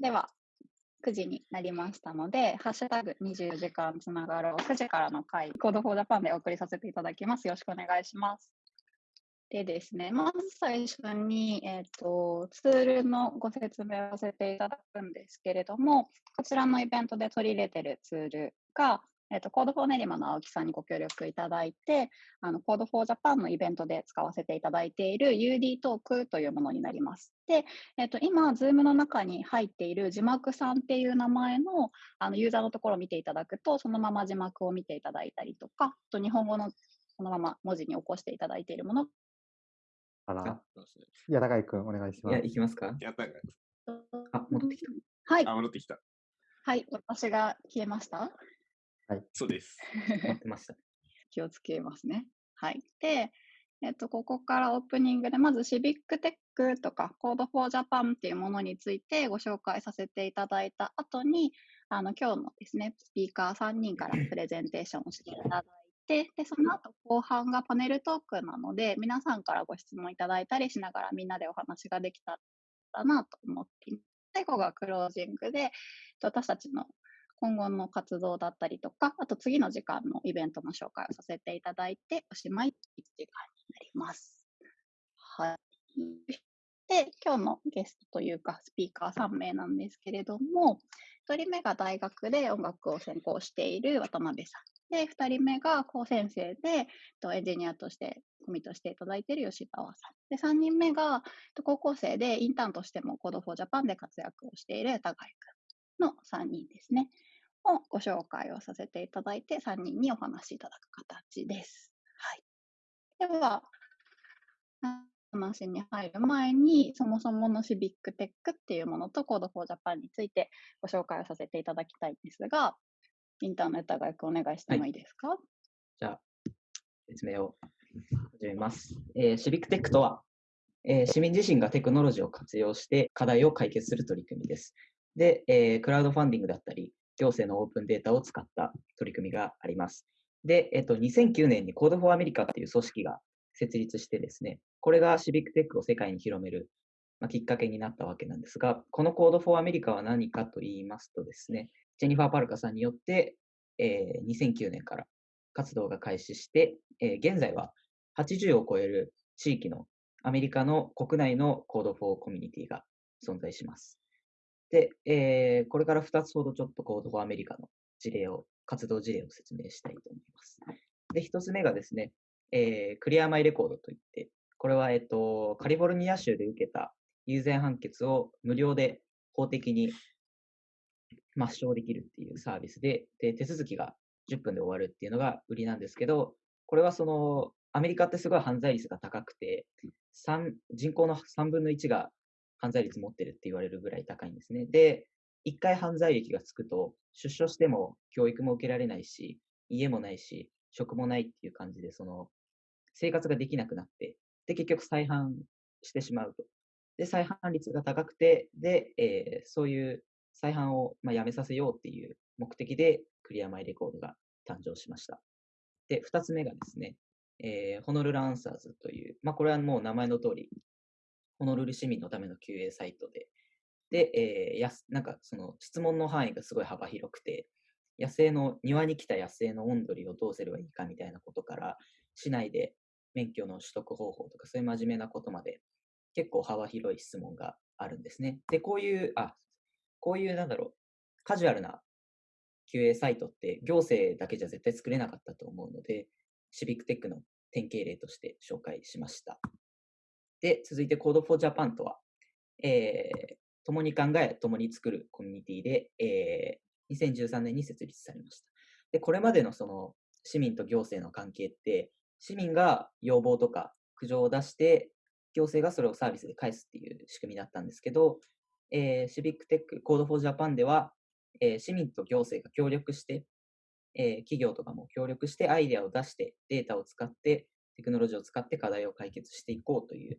では、9時になりましたので、ハッシュタグ24時間つながろう9時からの回、 Code for Japan でお送りさせていただきます。よろしくお願いします。でですね、まず最初に、えーと、ツールのご説明をさせていただくんですけれども、こちらのイベントで取り入れているツールが、えっ、ー、と、 Code for Nerima の青木さんにご協力いただいて、あの、 Code for Japan のイベントで使わせていただいている UD トークというものになります。で、えっ、ー、と、今、ズームの中に入っている字幕さんっていう名前のあのユーザーのところを見ていただくと、そのまま字幕を見ていただいたりとか、と日本語のそのまま文字に起こしていただいているもの。あら、矢高井君、お願いします。いや、いきますか？やったあ、戻ってきた。はい。あ、戻ってきた。はい、私が消えました？はい。そうです。待ってました。気をつけますね。はい。で、えっと、ここからオープニングで、まずシビックテックとか、 Code for Japan っていうものについてご紹介させていただいた後に、あの、今日のですね、スピーカー3人からプレゼンテーションをしていただいて、で、その後後半がパネルトークなので、皆さんからご質問いただいたりしながらみんなでお話ができたらなと思っています。最後がクロージングで、私たちの今後の活動だったりとか、あと次の時間のイベントの紹介をさせていただいて、おしまい1時間になります。はい。で、今日のゲストというか、スピーカー3名なんですけれども、1人目が大学で音楽を専攻している渡辺さん。で、2人目が高先生で、エンジニアとしてコミットしていただいている吉川さん。で、3人目が高校生でインターンとしても Code for Japan で活躍をしている高井くんの3人ですね。をご紹介をさせていただいて、3人にお話しいただく形です。はい。では、話に入る前に、そもそものシビックテックっていうものと Code for Japan についてご紹介をさせていただきたいんですが、インターネット学お願いしてもいいですか、はい、じゃあ、説明を始めます。えー、シビックテックとは、えー、市民自身がテクノロジーを活用して課題を解決する取り組みです。で、えー、クラウドファンディングだったり、行政のオープンデータを使った取り組みがあります。で、えっと、2009年に Code for America っていう組織が設立してですね、これがシビックテックを世界に広める、まあ、きっかけになったわけなんですが、この Code for America は何かと言いますとですね、ジェニファー・パルカさんによって、えー、2009年から活動が開始して、えー、現在は80を超える地域のアメリカの国内の Code for コミュニティが存在します。で、えー、これから2つほどちょっと Code for America の事例を、活動事例を説明したいと思います。で、1つ目がですね、えー、クリアマイレコードといって、これは、えっと、カリフォルニア州で受けた有罪判決を無料で法的に抹消できるっていうサービスで、で、手続きが10分で終わるっていうのが売りなんですけど、これはその、アメリカってすごい犯罪率が高くて、人口の3分の1が犯罪率持ってるって言われるぐらい高いんですね。で、一回犯罪歴がつくと、出所しても教育も受けられないし、家もないし、職もないっていう感じで、その、生活ができなくなって、で、結局再犯してしまうと。で、再犯率が高くて、で、えー、そういう再犯を、まあ、やめさせようっていう目的で、クリアマイレコードが誕生しました。で、二つ目がですね、えー、ホノルルアンサーズという、まあ、これはもう名前の通り、ホノルル市民のための QA サイトで、で、えー、やなんかその質問の範囲がすごい幅広くて、野生の、庭に来た野生の温度をどうすればいいかみたいなことから、市内で免許の取得方法とか、そういう真面目なことまで、結構幅広い質問があるんですね。で、こういう、あ、こういう、なんだろう、カジュアルな QA サイトって行政だけじゃ絶対作れなかったと思うので、シビックテックの典型例として紹介しました。で、続いて Code for Japan とは、えー、共に考え、共に作るコミュニティで、えー、2013年に設立されました。で、これまでのその市民と行政の関係って、市民が要望とか苦情を出して、行政がそれをサービスで返すっていう仕組みだったんですけど、えー、シビックテック、Code for Japan では、えー、市民と行政が協力して、えー、企業とかも協力してアイデアを出してデータを使ってテクノロジーを使って課題を解決していこうという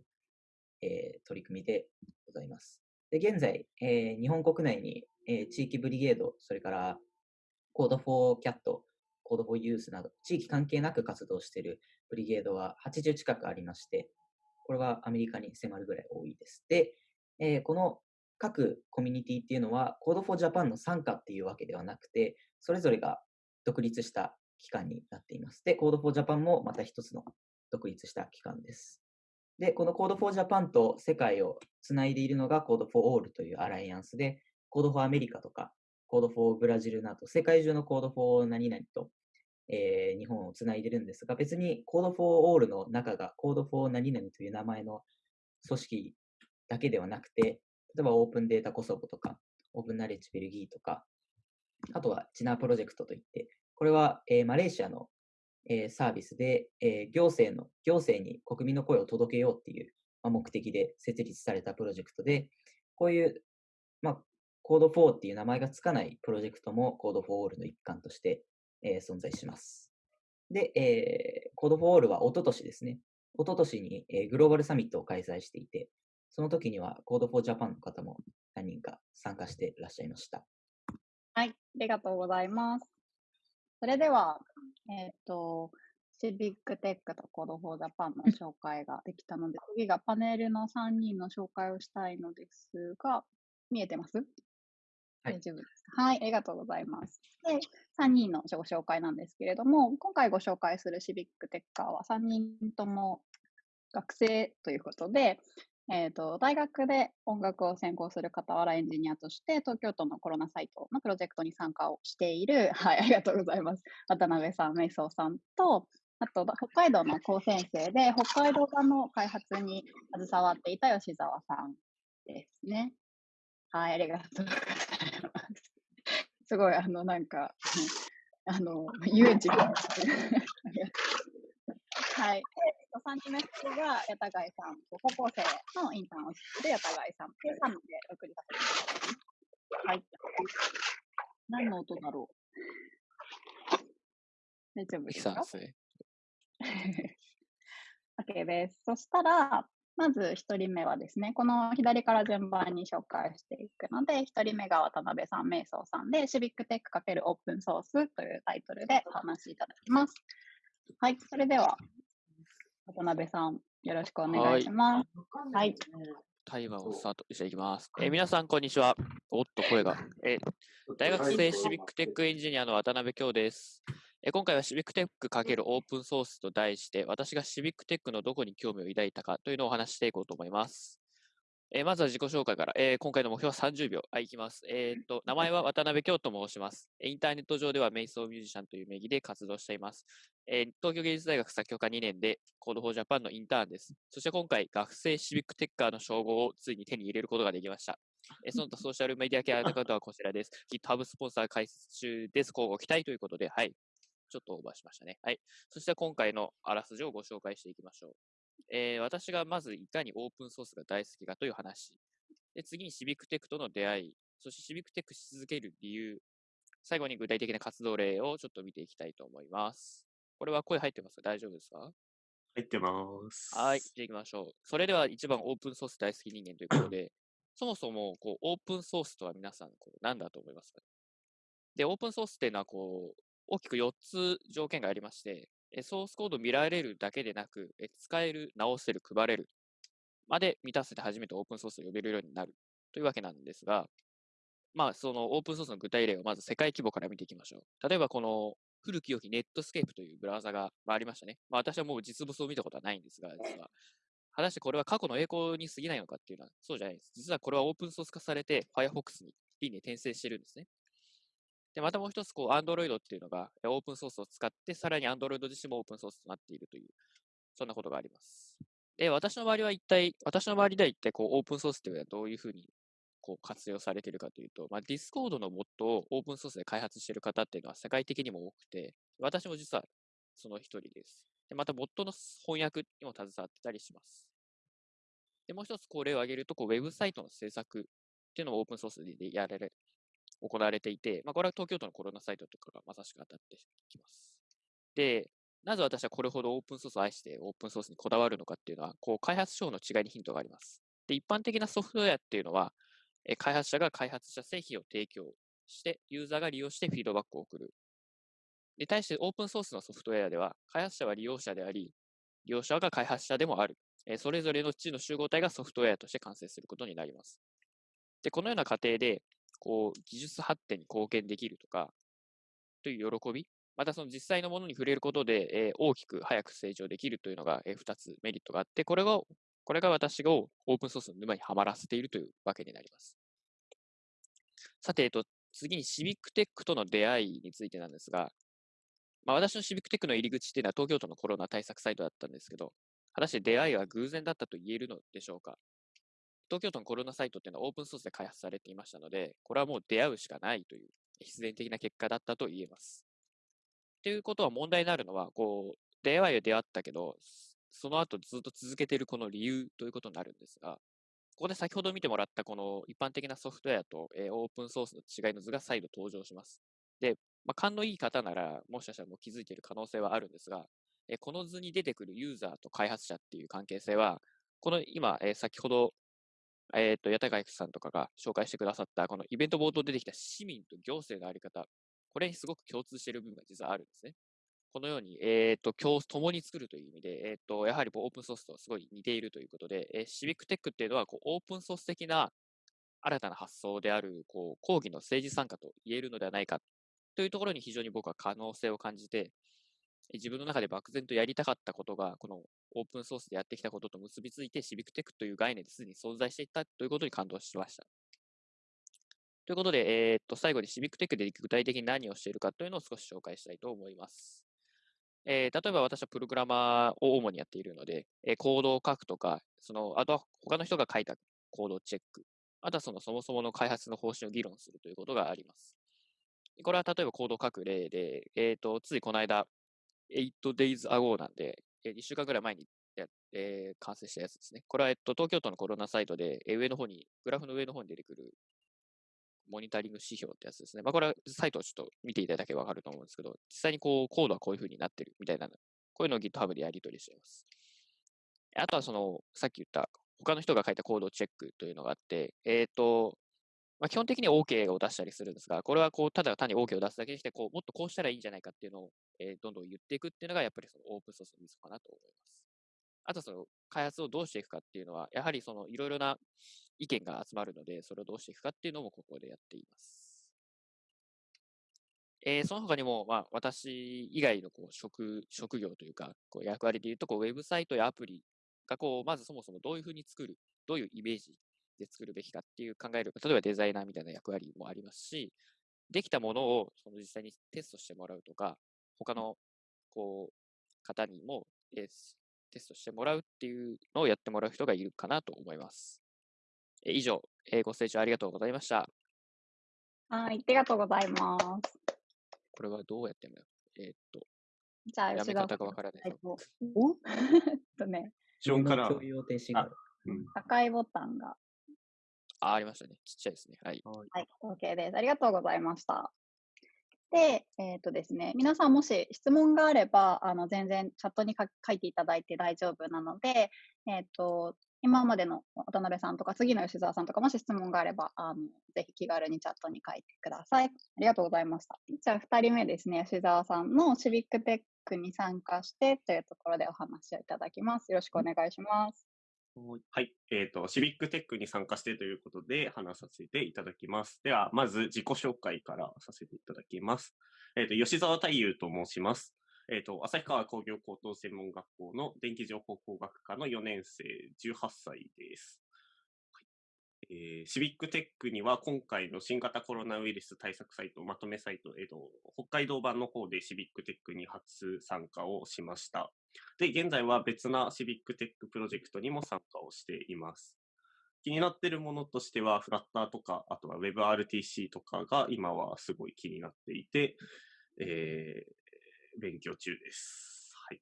えー、取り組みでございます。で現在、えー、日本国内に、えー、地域 Brigade、それから Code for Cat、 Code for Youth など、地域関係なく活動している Brigade は80近くありまして、これはアメリカに迫るぐらい多いです。で、えー、この各コミュニティっていうのは Code for Japan の傘下っていうわけではなくて、それぞれが独立した機関になっています。で、Code for Japan もまた一つの独立した機関です。で、この Code for Japan と世界をつないでいるのが Code for All というアライアンスで、Code for America とか Code for ブラジルなど、世界中の Code for 何々と、えー、日本をつないでるんですが、別に Code for All の中が Code for 何々という名前の組織だけではなくて、例えばオープンデータコソボとか、Open Knowledge ベルギーとか、あとは Sinar Project といって、これは、えー、マレーシアの、えー、サービスで、えー、行政の、行政に国民の声を届けようっていう、まあ、目的で設立されたプロジェクトで、こういう、まあ、 Code for っていう名前がつかないプロジェクトも Code for All の一環として、えー、存在します。で、えー、 Code for All は一昨年ですね。一昨年に、えー、グローバルサミットを開催していて、その時には Code for Japan の方も何人か参加していらっしゃいました。はい、ありがとうございます。それでは、えっ、ー、と、シビックテックと Code for Japan の紹介ができたので、次がパネルの3人の紹介をしたいのですが、見えてます？大丈夫です。はい、ありがとうございます。で、3人のご紹介なんですけれども、今回ご紹介するシビックテッカーは3人とも学生ということで、えーと、大学で音楽を専攻する傍らエンジニアとして、東京都のコロナサイトのプロジェクトに参加をしている、はい、ありがとうございます。渡辺さん、瞑想さんと、あと、北海道の高専生で、北海道版の開発に携わっていた吉澤さんですね。はい、ありがとうございます。すごい、あの、なんか、あの、遊園地が。はい。と、3期目が八田貝さん、高校生のインターンをしている八田貝さんっていう3人で送りさせていただきます。はい。何の音だろう？大丈夫ですか？OK です。そしたら、まず1人目はですね、この左から順番に紹介していくので、1人目が渡辺さん、瞑想さんで、シビックテック×オープンソースというタイトルでお話しいただきます。はい、それでは渡辺さん、よろしくお願いします。はい。タイマーをスタートしていきます。えー、皆さん、こんにちは。おっと、声が。えー、大学生シビックテックエンジニアの渡辺京です。えー、今回はシビックテック×オープンソースと題して、私がシビックテックのどこに興味を抱いたかというのをお話していこうと思います。えー、まずは自己紹介から、えー、今回の目標は30秒。はい、いきます。えー、っと、名前は渡辺京と申します。インターネット上では瞑想ミュージシャンという名義で活動しています。えー、東京芸術大学作曲科2年で、 Code for Japan のインターンです。そして今回、学生シビックテッカーの称号をついに手に入れることができました。えー、その他ソーシャルメディア系アカウントはこちらです。GitHub スポンサー開設中です。乞うご期待ということで、はい。ちょっとオーバーしましたね。はい。そして今回のあらすじをご紹介していきましょう。えー、私がまずいかにオープンソースが大好きかという話。で、次にシビックテックとの出会い、そしてシビックテックし続ける理由、最後に具体的な活動例をちょっと見ていきたいと思います。これは声入ってますか？大丈夫ですか？入ってます。はい、じゃあ行きましょう。それでは一番オープンソース大好き人間ということで、そもそもこうオープンソースとは皆さんこう何だと思いますか？で、オープンソースっていうのはこう大きく4つ条件がありまして、ソースコード見られるだけでなく、使える、直せる、配れるまで満たせて初めてオープンソースを呼べるようになるというわけなんですが、まあ、そのオープンソースの具体例をまず世界規模から見ていきましょう。例えば、この古き良きネットスケープというブラウザがありましたね。まあ、私はもう実物を見たことはないんですが、実は。果たしてこれは過去の栄光に過ぎないのかっていうのはそうじゃないです。実はこれはオープンソース化されて Firefox に輪に転生してるんですね。で、またもう一つ、こう、Android っていうのがオープンソースを使って、さらに Android 自身もオープンソースとなっているという、そんなことがあります。で、私の周りは一体、私の周りでは一体こうオープンソースっていうのはどういうふうにこう活用されているかというと、まあ、Discord のモッドをオープンソースで開発している方っていうのは世界的にも多くて、私も実はその一人です。でまた、ボットの翻訳にも携わってたりします。で、もう一つこれを挙げると、こうウェブサイトの制作っていうのもオープンソースでやられ、行われていて、まあ、これは東京都のコロナサイトとかがまさしく当たってきます。で、なぜ私はこれほどオープンソースを愛してオープンソースにこだわるのかっていうのは、こう開発書の違いにヒントがあります。で、一般的なソフトウェアっていうのは、え開発者が開発した製品を提供して、ユーザーが利用してフィードバックを送る。で、対してオープンソースのソフトウェアでは、開発者は利用者であり、利用者が開発者でもある。えそれぞれの地の集合体がソフトウェアとして完成することになります。で、このような過程で、こう、技術発展に貢献できるとか、という喜び、またその実際のものに触れることで、えー、大きく早く成長できるというのが、えー、2つメリットがあって、これが、これが私がオープンソースの沼にはまらせているというわけになります。さて、えっと、次にシビックテックとの出会いについてなんですが、まあ、私のシビックテックの入り口っていうのは東京都のコロナ対策サイトだったんですけど、果たして出会いは偶然だったと言えるのでしょうか？東京都のコロナサイトっていうのはオープンソースで開発されていましたので、これはもう出会うしかないという必然的な結果だったと言えます。ということは問題になるのは、こう、出会いは出会ったけど、その後ずっと続けているこの理由ということになるんですが、ここで先ほど見てもらったこの一般的なソフトウェアと、えー、オープンソースの違いの図が再度登場します。で、まあ、勘のいい方なら、もしかしたらもう気づいている可能性はあるんですが、えー、この図に出てくるユーザーと開発者っていう関係性は、この今、えー、先ほど、えっ、と、八高さんとかが紹介してくださった、このイベント冒頭出てきた市民と行政のあり方、これにすごく共通している部分が実はあるんですね。このように、えっ、ー、と、共、共に作るという意味で、えっ、ー、と、やはりオープンソースとすごい似ているということで、えー、シビックテックっていうのは、こう、オープンソース的な新たな発想である、こう、講義の政治参加と言えるのではないかというところに非常に僕は可能性を感じて、自分の中で漠然とやりたかったことが、このオープンソースでやってきたことと結びついて、シビックテックという概念ですでに存在していたということに感動しました。ということで、えー、っと、最後にシビックテックで具体的に何をしているかというのを少し紹介したいと思います。えー、例えば私はプログラマーを主にやっているので、えー、コードを書くとか、その、あとは他の人が書いたコードをチェック、あとはそのそもそもの開発の方針を議論するということがあります。これは例えばコードを書く例で、えっ、ー、と、ついこの間、8 days ago なんで、えー、1週間ぐらい前にや、えー、完成したやつですね。これは、えっと、東京都のコロナサイトで、えー、上の方に、グラフの上の方に出てくるモニタリング指標ってやつですね。まあ、これはサイトをちょっと見ていただければわかると思うんですけど、実際にこう、コードはこういう風になってるみたいな、こういうのを GitHub でやり取りしています。あとはその、さっき言った他の人が書いたコードチェックというのがあって、えっ、ー、と、まあ、基本的に OK を出したりするんですが、これはこう、ただ単に OK を出すだけにして、こう、もっとこうしたらいいんじゃないかっていうのを、えー、どんどん言っていくっていうのが、やっぱりそのオープンソースのミソかなと思います。あとその開発をどうしていくかっていうのは、やはりそのいろいろな意見が集まるので、それをどうしていくかっていうのもここでやっています。えー、その他にも、まあ、私以外のこう職職業というか、こう役割でいうとこう、ウェブサイトやアプリがこう、まずそもそもどういうふうに作る、どういうイメージで作るべきかっていう考える、例えばデザイナーみたいな役割もありますし、できたものをその実際にテストしてもらうとか、他のこう方にも、えー、テストしてもらうっていうのをやってもらう人がいるかなと思います。えー、以上、えー、ご清聴ありがとうございました。はい、ありがとうございます。これはどうやってんだよ。えー、っと。じゃあ、やめ方がわからない。お とね。後から。共有停止が。赤いボタンが。あ、ありましたね。ちっちゃいですね。はい。はい、OK です。ありがとうございました。で、えっ、ー、とですね、皆さんもし質問があれば、あの、全然チャットに書いていただいて大丈夫なので、えっ、ー、と、今までの渡辺さんとか次の吉澤さんとかもし質問があればあのぜひ気軽にチャットに書いてください。ありがとうございました。じゃあ2人目ですね、吉澤さんのシビックテックに参加してというところでお話をいただきます。よろしくお願いします。はい。えっ、ー、と、シビックテックに参加してということで話させていただきます。では、まず自己紹介からさせていただきます。えっ、ー、と、吉澤太夫と申します。えっ、ー、と、旭川工業高等専門学校の電気情報工学科の4年生、18歳です。えー、シビックテックには今回の新型コロナウイルス対策サイト、まとめサイト、えーと、北海道版の方でシビックテックに初参加をしました。で、現在は別なシビックテックプロジェクトにも参加をしています。気になっているものとしては、フラッターとか、あとは WebRTC とかが今はすごい気になっていて、えー、勉強中です。はい。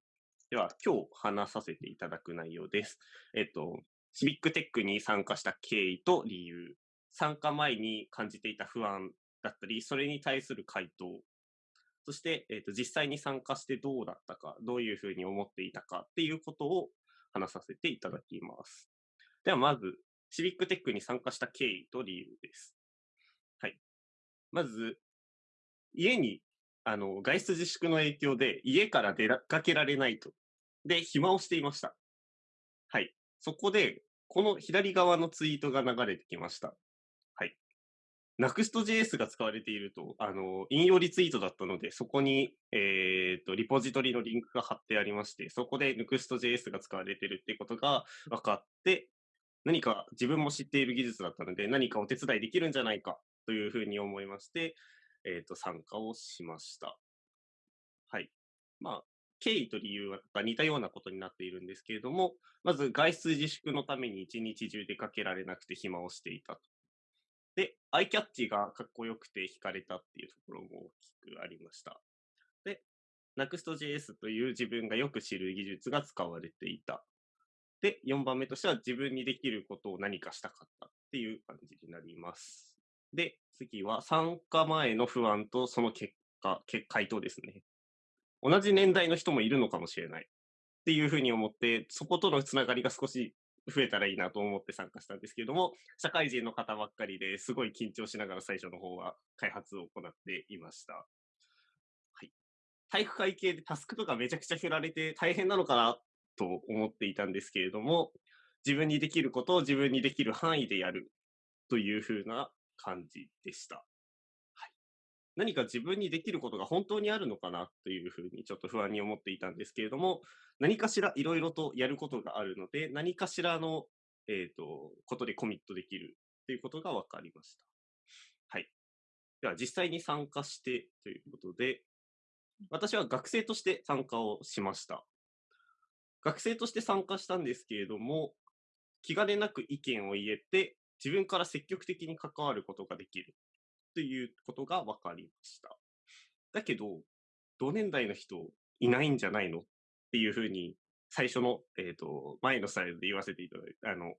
では、今日話させていただく内容です。えっと、シビックテックに参加した経緯と理由、参加前に感じていた不安だったり、それに対する回答、そして、えっと、実際に参加してどうだったか、どういうふうに思っていたかっていうことを話させていただきます。では、まず、シビックテックに参加した経緯と理由です。はい。まず、家にあの、外出自粛の影響で家から出かけられないと。で、暇をしていました。はい。そこで、この左側のツイートが流れてきました。はい Next.js が使われていると、あの、引用リツイートだったので、そこに、えっ、と、リポジトリのリンクが貼ってありまして、そこで Next.js が使われているっていうことが分かって、何か自分も知っている技術だったので、何かお手伝いできるんじゃないかというふうに思いまして、えっ、と、参加をしました。はい。まあ、経緯と理由が似たようなことになっているんですけれども、まず外出自粛のために一日中出かけられなくて暇をしていたと。で、アイキャッチがかっこよくて惹かれたっていうところも大きくありました。で、Next.js という自分がよく知る技術が使われていた。で、4番目としては自分にできることを何かしたかったっていう感じになります。で、次は参加前の不安とその結果、回答ですね。同じ年代の人もいるのかもしれないっていうふうに思って、そことのつながりが少し増えたらいいなと思って参加したんですけれども、社会人の方ばっかりですごい緊張しながら最初の方は開発を行っていました。はい。体育会系でタスクとかめちゃくちゃ振られて大変なのかなと思っていたんですけれども、自分にできることを自分にできる範囲でやるというふうな感じでした。何か自分にできることが本当にあるのかなというふうにちょっと不安に思っていたんですけれども、何かしらいろいろとやることがあるので、何かしらの、えっ、ー、と、ことでコミットできるということが分かりました。はい。では、実際に参加してということで、私は学生として参加をしました。学生として参加したんですけれども、気兼ねなく意見を言えて、自分から積極的に関わることができるということが分かりました。だけど、同年代の人いないんじゃないのっていうふうに、最初の、えっ、ー、と、前のスライドで言わせていただいて、あの、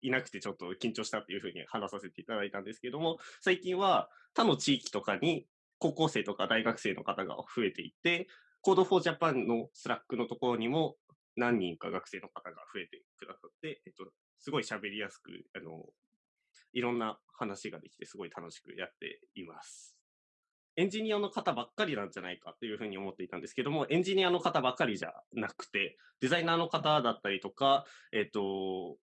いなくてちょっと緊張したっていうふうに話させていただいたんですけども、最近は他の地域とかに高校生とか大学生の方が増えていて、Code for Japan の Slack のところにも何人か学生の方が増えてくださって、えっと、すごい喋りやすく、あの、いろんな話ができてすごい楽しくやっています。エンジニアの方ばっかりなんじゃないかというふうに思っていたんですけども、エンジニアの方ばっかりじゃなくて、デザイナーの方だったりとか、えっ、と、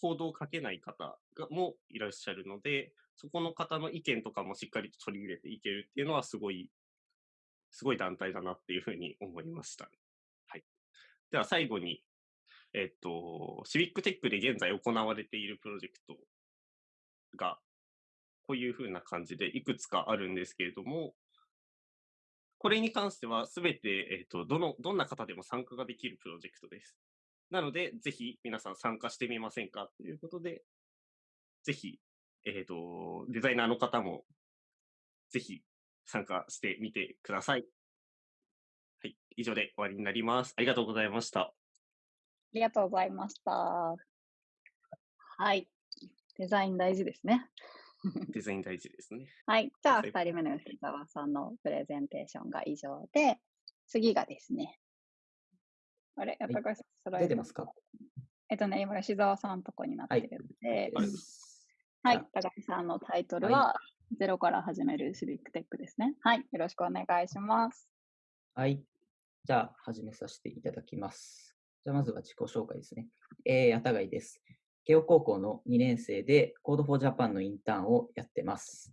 コードを書けない方がもいらっしゃるので、そこの方の意見とかもしっかりと取り入れていけるっていうのはすごい、すごい団体だなっていうふうに思いました。はい。では最後に、えっと、シビックテックで現在行われているプロジェクトがこういうふうな感じでいくつかあるんですけれども、これに関してはすべて、えっ、ー、と、どの、どんな方でも参加ができるプロジェクトです。なので、ぜひ皆さん参加してみませんかということで、ぜひ、えっ、ー、と、デザイナーの方も、ぜひ参加してみてください。はい。以上で終わりになります。ありがとうございました。ありがとうございました。はい。デザイン大事ですね。デザイン大事ですね。はい。じゃあ、2人目の吉沢さんのプレゼンテーションが以上で、次がですね。あれ？やっぱりこれ、はい、出てますか？えっとね、今、吉沢さんのとこになってるので、はい、はい、高橋さんのタイトルは、はい、ゼロから始めるシビックテックですね。はい。よろしくお願いします。はい。じゃあ、始めさせていただきます。じゃあ、まずは自己紹介ですね。えー、やたがいです。慶応高校の2年生で Code for Japan のインターンをやってます。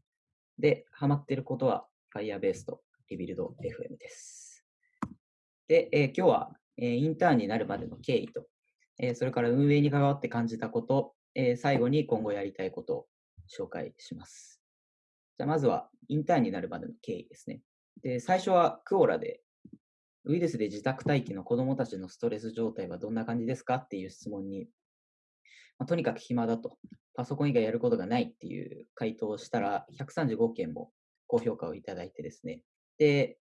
で、ハマってることは Firebase と Rebuild FM です。で、えー、今日は、えー、インターンになるまでの経緯と、えー、それから運営に関わって感じたこと、え最後に今後やりたいことを紹介します。じゃあまずはインターンになるまでの経緯ですね。で、最初はクオラでウイルスで自宅待機の子供たちのストレス状態はどんな感じですかっていう質問にまあ、とにかく暇だと、パソコン以外やることがないっていう回答をしたら、135件も高評価をいただいてですね、で、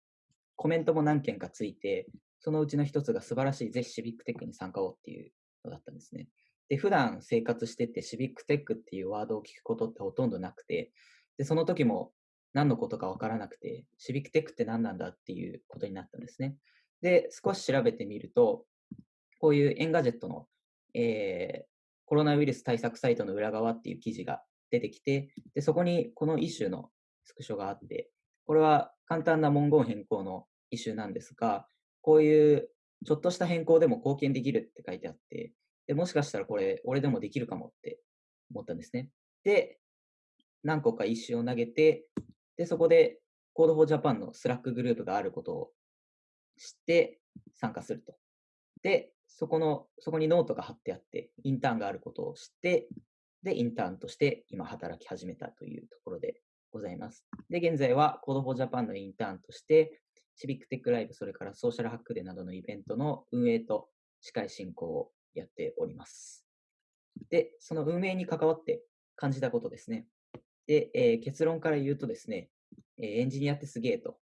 コメントも何件かついて、そのうちの一つが素晴らしい、ぜひシビックテックに参加をっていうのだったんですね。で、普段生活しててシビックテックっていうワードを聞くことってほとんどなくて、で、その時も何のことかわからなくて、シビックテックって何なんだっていうことになったんですね。で、少し調べてみると、こういう Engadget の、えーコロナウイルス対策サイトの裏側っていう記事が出てきて、でそこにこの issue のスクショがあって、これは簡単な文言変更のイシューなんですが、こういうちょっとした変更でも貢献できるって書いてあって、でもしかしたらこれ、俺でもできるかもって思ったんですね。で、何個か石を投げて、で、そこで Code for Japan の Slack グループがあることを知って参加すると。で、そこの、そこにノートが貼ってあって、インターンがあることを知って、で、インターンとして今働き始めたというところでございます。で、現在は Code for Japan のインターンとして、シビックテックライブ、それからソーシャルハックデーなどのイベントの運営と司会進行をやっております。で、その運営に関わって感じたことですね。で、えー、結論から言うとですね、えー、エンジニアってすげえと、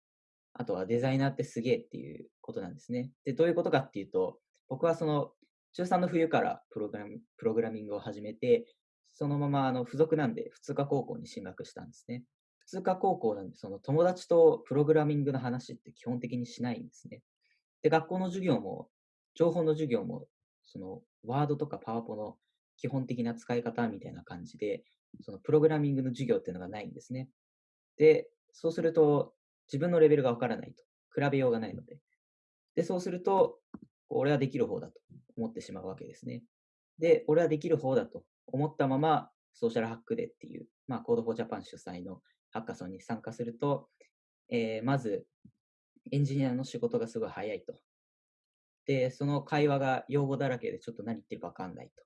あとはデザイナーってすげえっていうことなんですね。で、どういうことかっていうと、僕はその中3の冬からプログラプログラミングを始めて、そのままあの付属なんで普通科高校に進学したんですね。普通科高校なんで、その友達とプログラミングの話って基本的にしないんですね。で、学校の授業も、情報の授業も、そのワードとかパワポの基本的な使い方みたいな感じで、そのプログラミングの授業っていうのがないんですね。で、そうすると自分のレベルがわからないと。比べようがないので。で、そうすると、俺はできる方だと思ってしまうわけですね。で、俺はできる方だと思ったまま、ソーシャルハックデーっていう、まあ、Code for Japan 主催のハッカソンに参加すると、えー、まず、エンジニアの仕事がすごい早いと。で、その会話が用語だらけでちょっと何言ってるかわかんないと。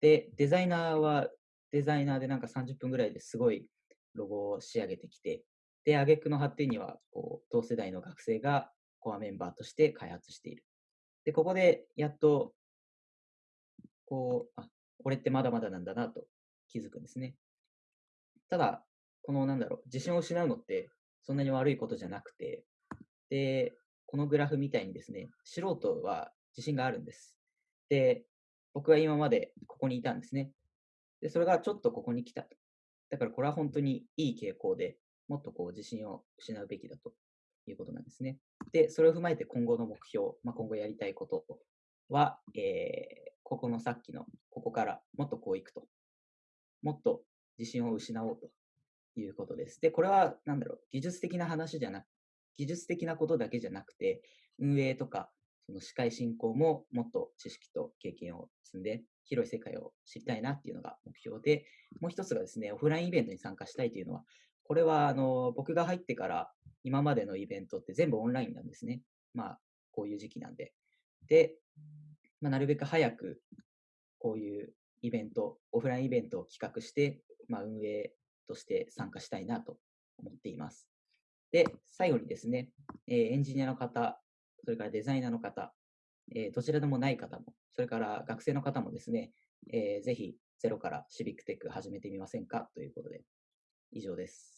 で、デザイナーはデザイナーでなんか30分ぐらいですごいロゴを仕上げてきて、で、挙句の発展には、こう、同世代の学生がコアメンバーとして開発している。で、ここでやっと、こう、あ、俺ってまだまだなんだなと気づくんですね。ただ、このなんだろう、自信を失うのってそんなに悪いことじゃなくて、で、このグラフみたいにですね、素人は自信があるんです。で、僕は今までここにいたんですね。で、それがちょっとここに来たと。だからこれは本当にいい傾向で、もっとこう自信を失うべきだということなんですね。で、それを踏まえて今後の目標、まあ、今後やりたいことは、えー、ここのさっきの、ここからもっとこういくと。もっと自信を失おうということです。で、これは、なんだろう、技術的な話じゃなく、技術的なことだけじゃなくて、運営とかその司会進行ももっと知識と経験を積んで、広い世界を知りたいなっていうのが目標で、もう一つがですね、オフラインイベントに参加したいというのは、これはあの僕が入ってから今までのイベントって全部オンラインなんですね。まあ、こういう時期なんで。で、まあ、なるべく早くこういうイベント、オフラインイベントを企画して、まあ、運営として参加したいなと思っています。で、最後にですね、えー、エンジニアの方、それからデザイナーの方、えー、どちらでもない方も、それから学生の方もですね、えー、ぜひゼロからシビックテック始めてみませんか？ということで、以上です。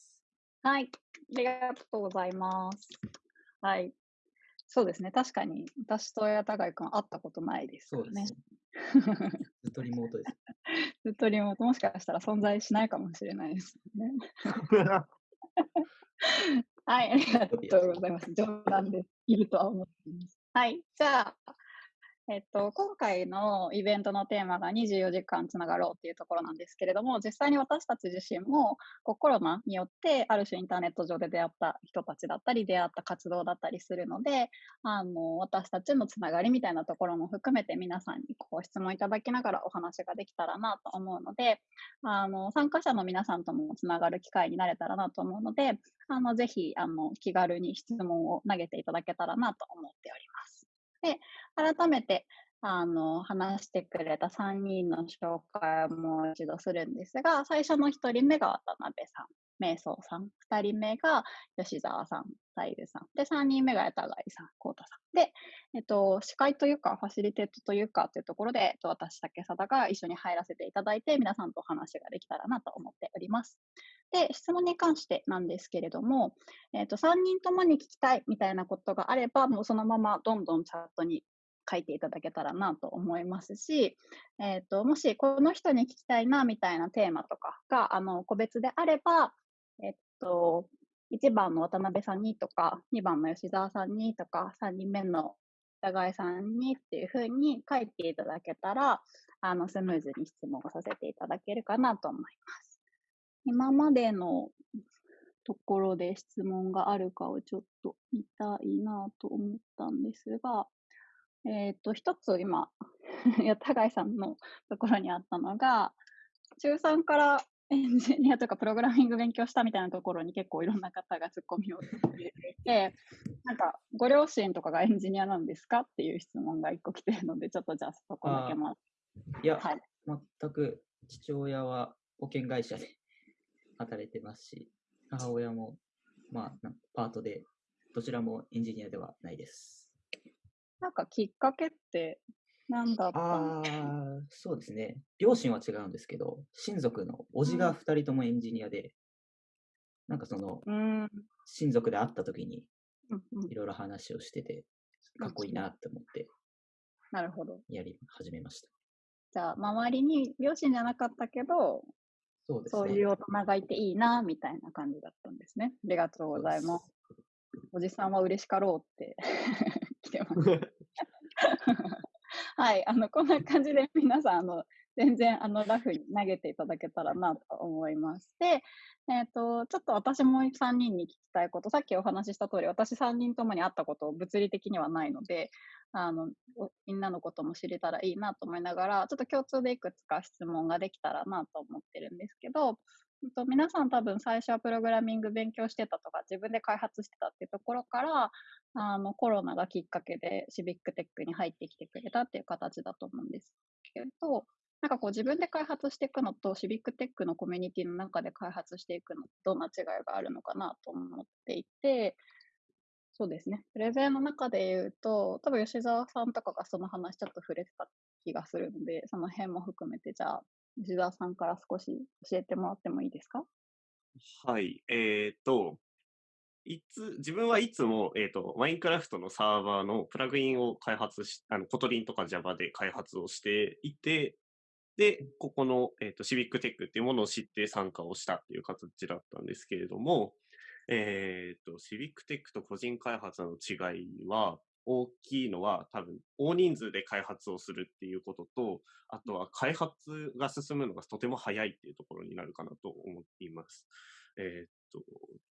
はい、ありがとうございます。はい。そうですね、確かに私と矢田貝君会ったことないですよね。ずっとリモートです。ずっとリモート、もしかしたら存在しないかもしれないですね。はい、ありがとうございます。冗談です。いるとは思っています。はい、じゃあ、えっと、今回のイベントのテーマが24時間つながろうっていうところなんですけれども、実際に私たち自身もこうコロナによってある種インターネット上で出会った人たちだったり、出会った活動だったりするので、あの、私たちのつながりみたいなところも含めて皆さんにご質問いただきながらお話ができたらなと思うので、あの、参加者の皆さんともつながる機会になれたらなと思うので、あの、ぜひ、あの、気軽に質問を投げていただけたらなと思っております。で、改めて、あの、話してくれた3人の紹介をもう一度するんですが、最初の1人目が渡辺さん、瞑想さん、2人目が吉沢さん、太夫さん、で、3人目が八田貝さん、幸太さん。で、えっと、司会というか、ファシリテートというかというところで、えっと、私、竹貞が一緒に入らせていただいて、皆さんとお話ができたらなと思っております。で、質問に関してなんですけれども、えっと、3人ともに聞きたいみたいなことがあれば、もうそのままどんどんチャットに書いていただけたらなと思いますし、えっ、と、もしこの人に聞きたいなみたいなテーマとかが、あの、個別であれば、えっと、1番の渡辺さんにとか、2番の吉沢さんにとか、3人目の高井さんにっていうふうに書いていただけたら、あの、スムーズに質問をさせていただけるかなと思います。今までのところで質問があるかをちょっと見たいなと思ったんですが、えっ、と、一つ今、いや、高井さんのところにあったのが、中3からエンジニアとかプログラミング勉強したみたいなところに結構いろんな方がツッコミを入れていて、なんか、ご両親とかがエンジニアなんですかっていう質問が一個来てるので、ちょっとじゃあそこだけまいや、はい、全く父親は保険会社で働いてますし、母親も、まあ、パートで、どちらもエンジニアではないです。なんかきっかけってなんだったああ、そうですね。両親は違うんですけど、親族の叔父が二人ともエンジニアで、なんかその、親族で会った時に、いろいろ話をしてて、かっこいいなって思って、なるほど。やり始めました。じゃあ、周りに両親じゃなかったけど、そうですね。そういう大人がいていいな、みたいな感じだったんですね。ありがとうございます。おじさんは嬉しかろうって 来てます。はい、あの、こんな感じで皆さん、あの、全然、あの、ラフに投げていただけたらなと思います。で、えっ、ー、と、ちょっと私も3人に聞きたいこと、さっきお話しした通り、私3人ともに会ったこと物理的にはないので、あの、みんなのことも知れたらいいなと思いながら、ちょっと共通でいくつか質問ができたらなと思ってるんですけど、と皆さん多分最初はプログラミング勉強してたとか自分で開発してたっていうところからあのコロナがきっかけでシビックテックに入ってきてくれたっていう形だと思うんですけどなんかこう自分で開発していくのとシビックテックのコミュニティの中で開発していくのどんな違いがあるのかなと思っていてそうですね。プレゼンの中で言うと、多分吉沢さんとかがその話ちょっと触れてた気がするので、その辺も含めて、じゃあ、吉沢さんから少し教えてもらってもいいですか？はい。えっ、ー、と、いつ、自分はいつも、えっ、ー、と、 Minecraft のサーバーのプラグインを開発し、あの、 Kotlin とか Java で開発をしていて、で、ここの、えっ、ー、と、シビックテックっていうものを知って参加をしたっていう形だったんですけれども、えっ、と、シビックテックと個人開発の違いは、大きいのは多分大人数で開発をするっていうことと、あとは開発が進むのがとても早いっていうところになるかなと思っています。えー、っと、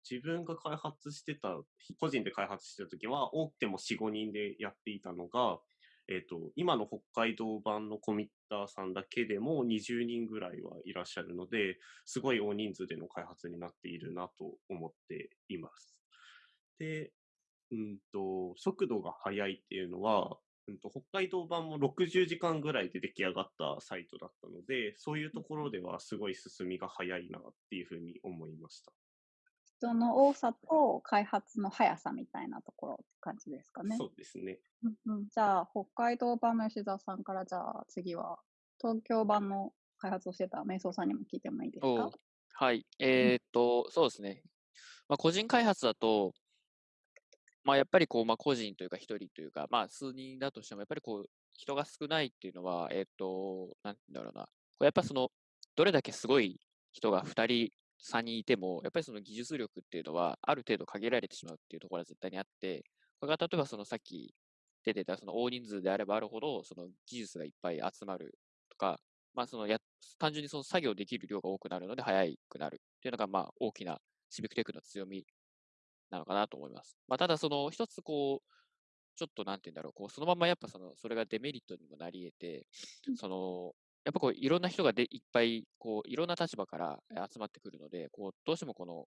自分が開発してた、個人で開発してた時は多くても4、5人でやっていたのが、えっ、と、今の北海道版のコミッターさんだけでも20人ぐらいはいらっしゃるので、すごい大人数での開発になっているなと思っています。で、うんと、速度が速いっていうのは、うんと、北海道版も60時間ぐらいで出来上がったサイトだったので、そういうところではすごい進みが早いなっていうふうに思いました。人の多さと開発の速さみたいなところって感じですかね。そうですね。うん、じゃあ、北海道版の吉沢さんから、じゃあ次は東京版の開発をしてた瞑想さんにも聞いてもいいですか？はい。えー、っと、そうですね。まあ、個人開発だと、まあ、やっぱりこう、まあ、個人というか、一人というか、まあ、数人だとしても、やっぱりこう、人が少ないっていうのは、えっ、と、なんだろうな。これやっぱその、どれだけすごい人が2人、3人いても、やっぱりその技術力っていうのは、ある程度限られてしまうっていうところは絶対にあって、これが例えばそのさっき出てたその大人数であればあるほど、その技術がいっぱい集まるとか、まあそのや、単純にその作業できる量が多くなるので早くなるっていうのが、まあ大きなシビックテックの強みなのかなと思います。まあ、ただ、その一つこう、ちょっとなんて言うんだろう、こうそのままやっぱその、それがデメリットにもなり得て、その、やっぱこういろんな人がでいっぱい、こういろんな立場から集まってくるので、こうどうしてもこの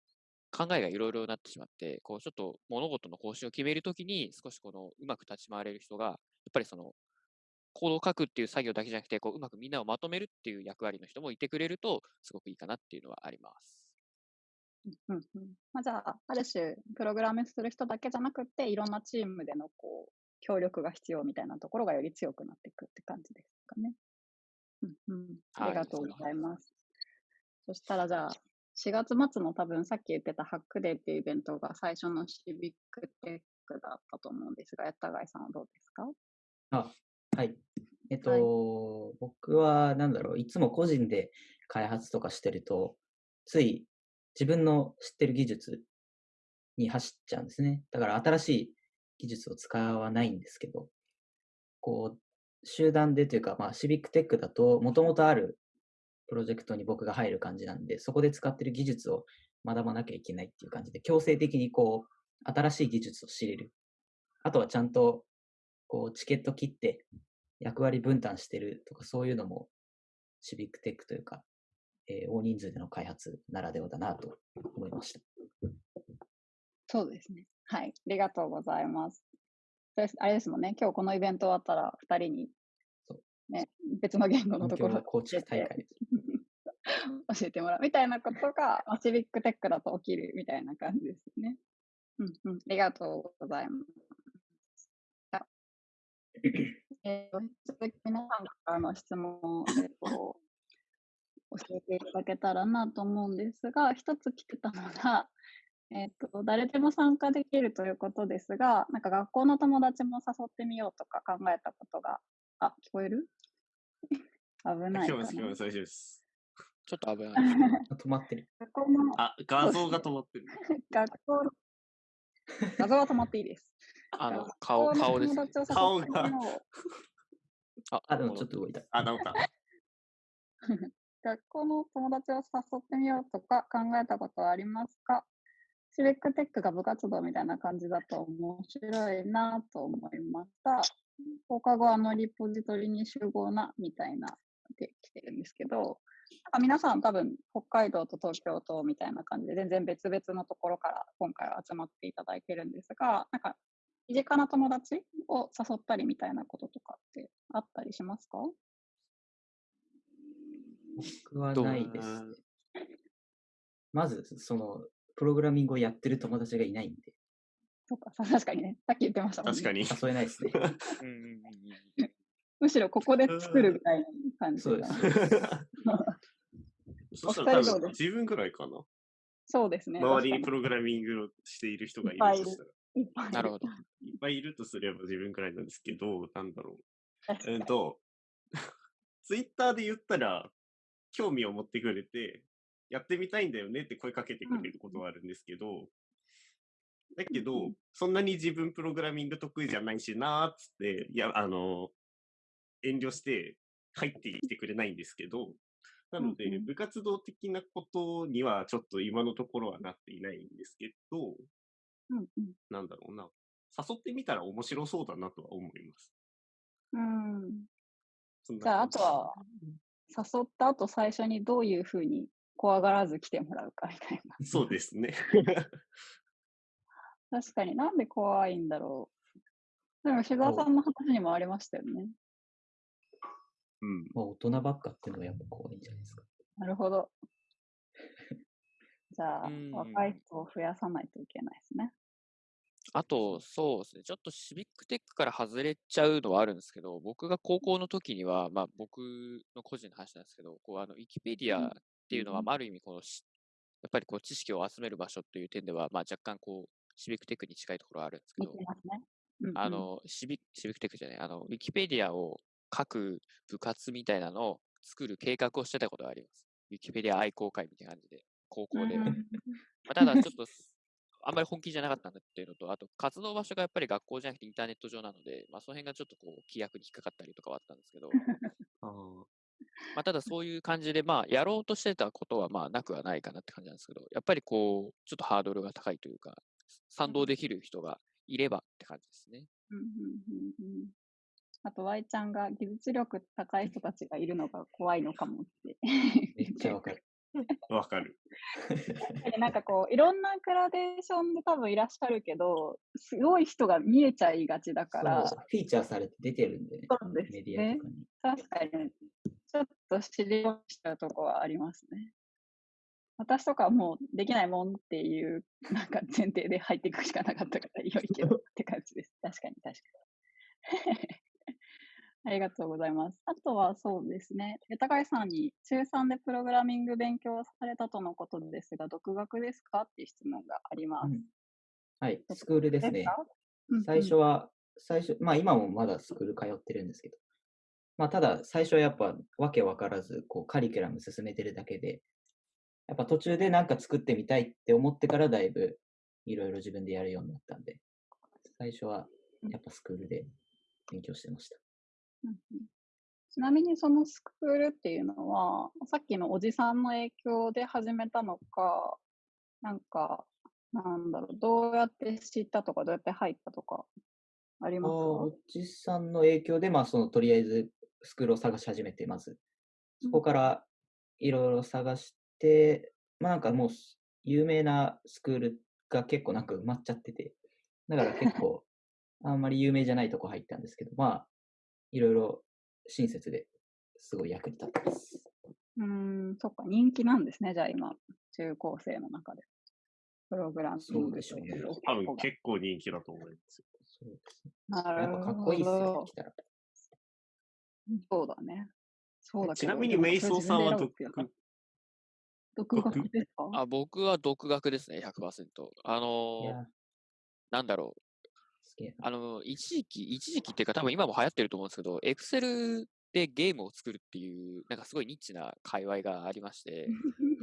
考えがいろいろなってしまって、こうちょっと物事の方針を決めるときに少しこのうまく立ち回れる人が、やっぱりそのコードを書くっていう作業だけじゃなくて、こううまくみんなをまとめるっていう役割の人もいてくれると、すごくいいかなっていうのはあります。うんうんまあ、じゃあ、ある種、プログラムする人だけじゃなくて、いろんなチームでのこう協力が必要みたいなところがより強くなっていくって感じですかね。うんうん、ありがとうございます。はい、そしたらじゃあ、4月末の多分さっき言ってたハックデーっていうイベントが最初のシビックテックだったと思うんですが、やったがいさんはどうですか？あ、はい。えっと、はい、僕はなんだろう、いつも個人で開発とかしてると、つい自分の知ってる技術に走っちゃうんですね。だから新しい技術を使わないんですけど、こう、集団でというか、まあ、シビックテックだと、もともとあるプロジェクトに僕が入る感じなんで、そこで使ってる技術を学ばなきゃいけないっていう感じで、強制的にこう、新しい技術を知れる。あとはちゃんと、こう、チケット切って役割分担してるとか、そういうのも、シビックテックというか、えー、大人数での開発ならではだなと思いました。そうですね。はい。ありがとうございます。あれですもんね、今日このイベント終わったら2人に、ね、別の言語のところコーチ大会 教えてもらうみたいなことが、シビックテックだと起きるみたいな感じですね。うんうん、ありがとうございます。えー、続き皆さんからの質問を、えーと、教えていただけたらなと思うんですが、一つ来てたのが、えっ、と、誰でも参加できるということですが、なんか学校の友達も誘ってみようとか考えたことが、あ、聞こえる？危ない。聞こえます、聞こえます、大丈夫です。ちょっと危ない。止まってる。学校のあ、画像が止まってる。学校 画像は止まっていいです。あの、顔、顔です、ね。顔が。あ、あ、でもちょっと動いた。あ、直った。学校の友達を誘ってみようとか考えたことはありますか？シビックテックが部活動みたいな感じだと面白いなと思いました。放課後あのリポジトリに集合なみたいなで来てるんですけど、なんか皆さん多分北海道と東京とみたいな感じで全然別々のところから今回は集まっていただいてるんですが、なんか身近な友達を誘ったりみたいなこととかってあったりしますか？僕はないですね。まず、その、プログラミングをやってる友達がいないんで。そうか、確かにね。さっき言ってましたもんね。確かに。誘えないですね。むしろここで作るみたいな感じ。そうです。そ したら多分自分くらいかな。そうですね。周りにプログラミングをしている人がいるとしたら。いっぱいなるほど。いっぱいいるとすれば自分くらいなんですけど、なんだろう。えっと、ツイッターで言ったら、興味を持ってくれて、やってみたいんだよねって声かけてくれることはあるんですけど、だけど、そんなに自分プログラミング得意じゃないしなーっつって、いや、あの、遠慮して入ってきてくれないんですけど、なので、部活動的なことにはちょっと今のところはなっていないんですけど、うんうん、なんだろうな。誘ってみたら面白そうだなとは思います。うん。じゃあ、あとは、誘った後最初にどういうふうに怖がらず来てもらうかみたいな。そうですね。確かになんで怖いんだろう。でも、志沢さんの話にもありましたよね。うん。まあ、大人ばっかっていうのはやっぱ怖いんじゃないですか。なるほど。じゃあ、若い人を増やさないといけないですね。あと、そうですね、ちょっとシビックテックから外れちゃうのはあるんですけど、僕が高校の時には、まあ僕の個人の話なんですけど、こうあのウィキペディアっていうのは、ある意味この、やっぱりこう知識を集める場所という点では、まあ、若干こう、シビックテックに近いところはあるんですけど、あのシビシビックテックじゃない、あの、ウィキペディアを書く部活みたいなのを作る計画をしてたことがあります。ウィキペディア愛好会みたいな感じで、高校で。まあ、ただ、ちょっと、あんまり本気じゃなかったんだっていうのと、あと、活動場所がやっぱり学校じゃなくてインターネット上なので、まあ、その辺がちょっとこう、規約に引っかかったりとかはあったんですけど、まあ、ただそういう感じで、まあ、やろうとしてたことは、まあ、なくはないかなって感じなんですけど、やっぱりこう、ちょっとハードルが高いというか、賛同できる人がいればって感じですね。うんうんうんうん、あと、Y ちゃんが技術力高い人たちがいるのが怖いのかもって。めっちゃわかる。わかる。なんかこう、いろんなグラデーションで多分いらっしゃるけど、すごい人が見えちゃいがちだから。フィーチャーされて出てるんで、そうですね、メディアとかに。確かに、ちょっと知り落ちたとこはありますね。私とかはもうできないもんっていうなんか前提で入っていくしかなかったから良いけどって感じです。確かに確かに。ありがとうございます。あとはそうですね、高井さんに中3でプログラミング勉強されたとのことですが、独学ですか？っていう質問があります。うん、はい、スクールですね。最初は、最初、まあ今もまだスクール通ってるんですけど、まあただ最初はやっぱわけわからず、こうカリキュラム進めてるだけで、やっぱ途中でなんか作ってみたいって思ってからだいぶいろいろ自分でやるようになったんで、最初はやっぱスクールで勉強してました。ちなみにそのスクールっていうのは、さっきのおじさんの影響で始めたのか、なんか、なんだろう、どうやって知ったとか、どうやって入ったとか、ありますか？おじさんの影響で、まあ、その、とりあえずスクールを探し始めて、まず、そこからいろいろ探して、まあなんかもう有名なスクールが結構なんか埋まっちゃってて、だから結構 あんまり有名じゃないとこ入ったんですけど、まあいろいろ親切ですごい役に立ってます。うん、そっか、人気なんですね、じゃあ今、中高生の中で。プログラムそうでしょうね。多分結構人気だと思いますそうですね。やっぱかっこいいっすよ、来たら。そうだね。そうだちなみに、メイソーさんは独独学ですか？あ僕は独学ですね、100%。あのー、なんだろう。あの、一時期、一時期っていうか多分今も流行ってると思うんですけど、エクセルでゲームを作るっていう、なんかすごいニッチな界隈がありまして、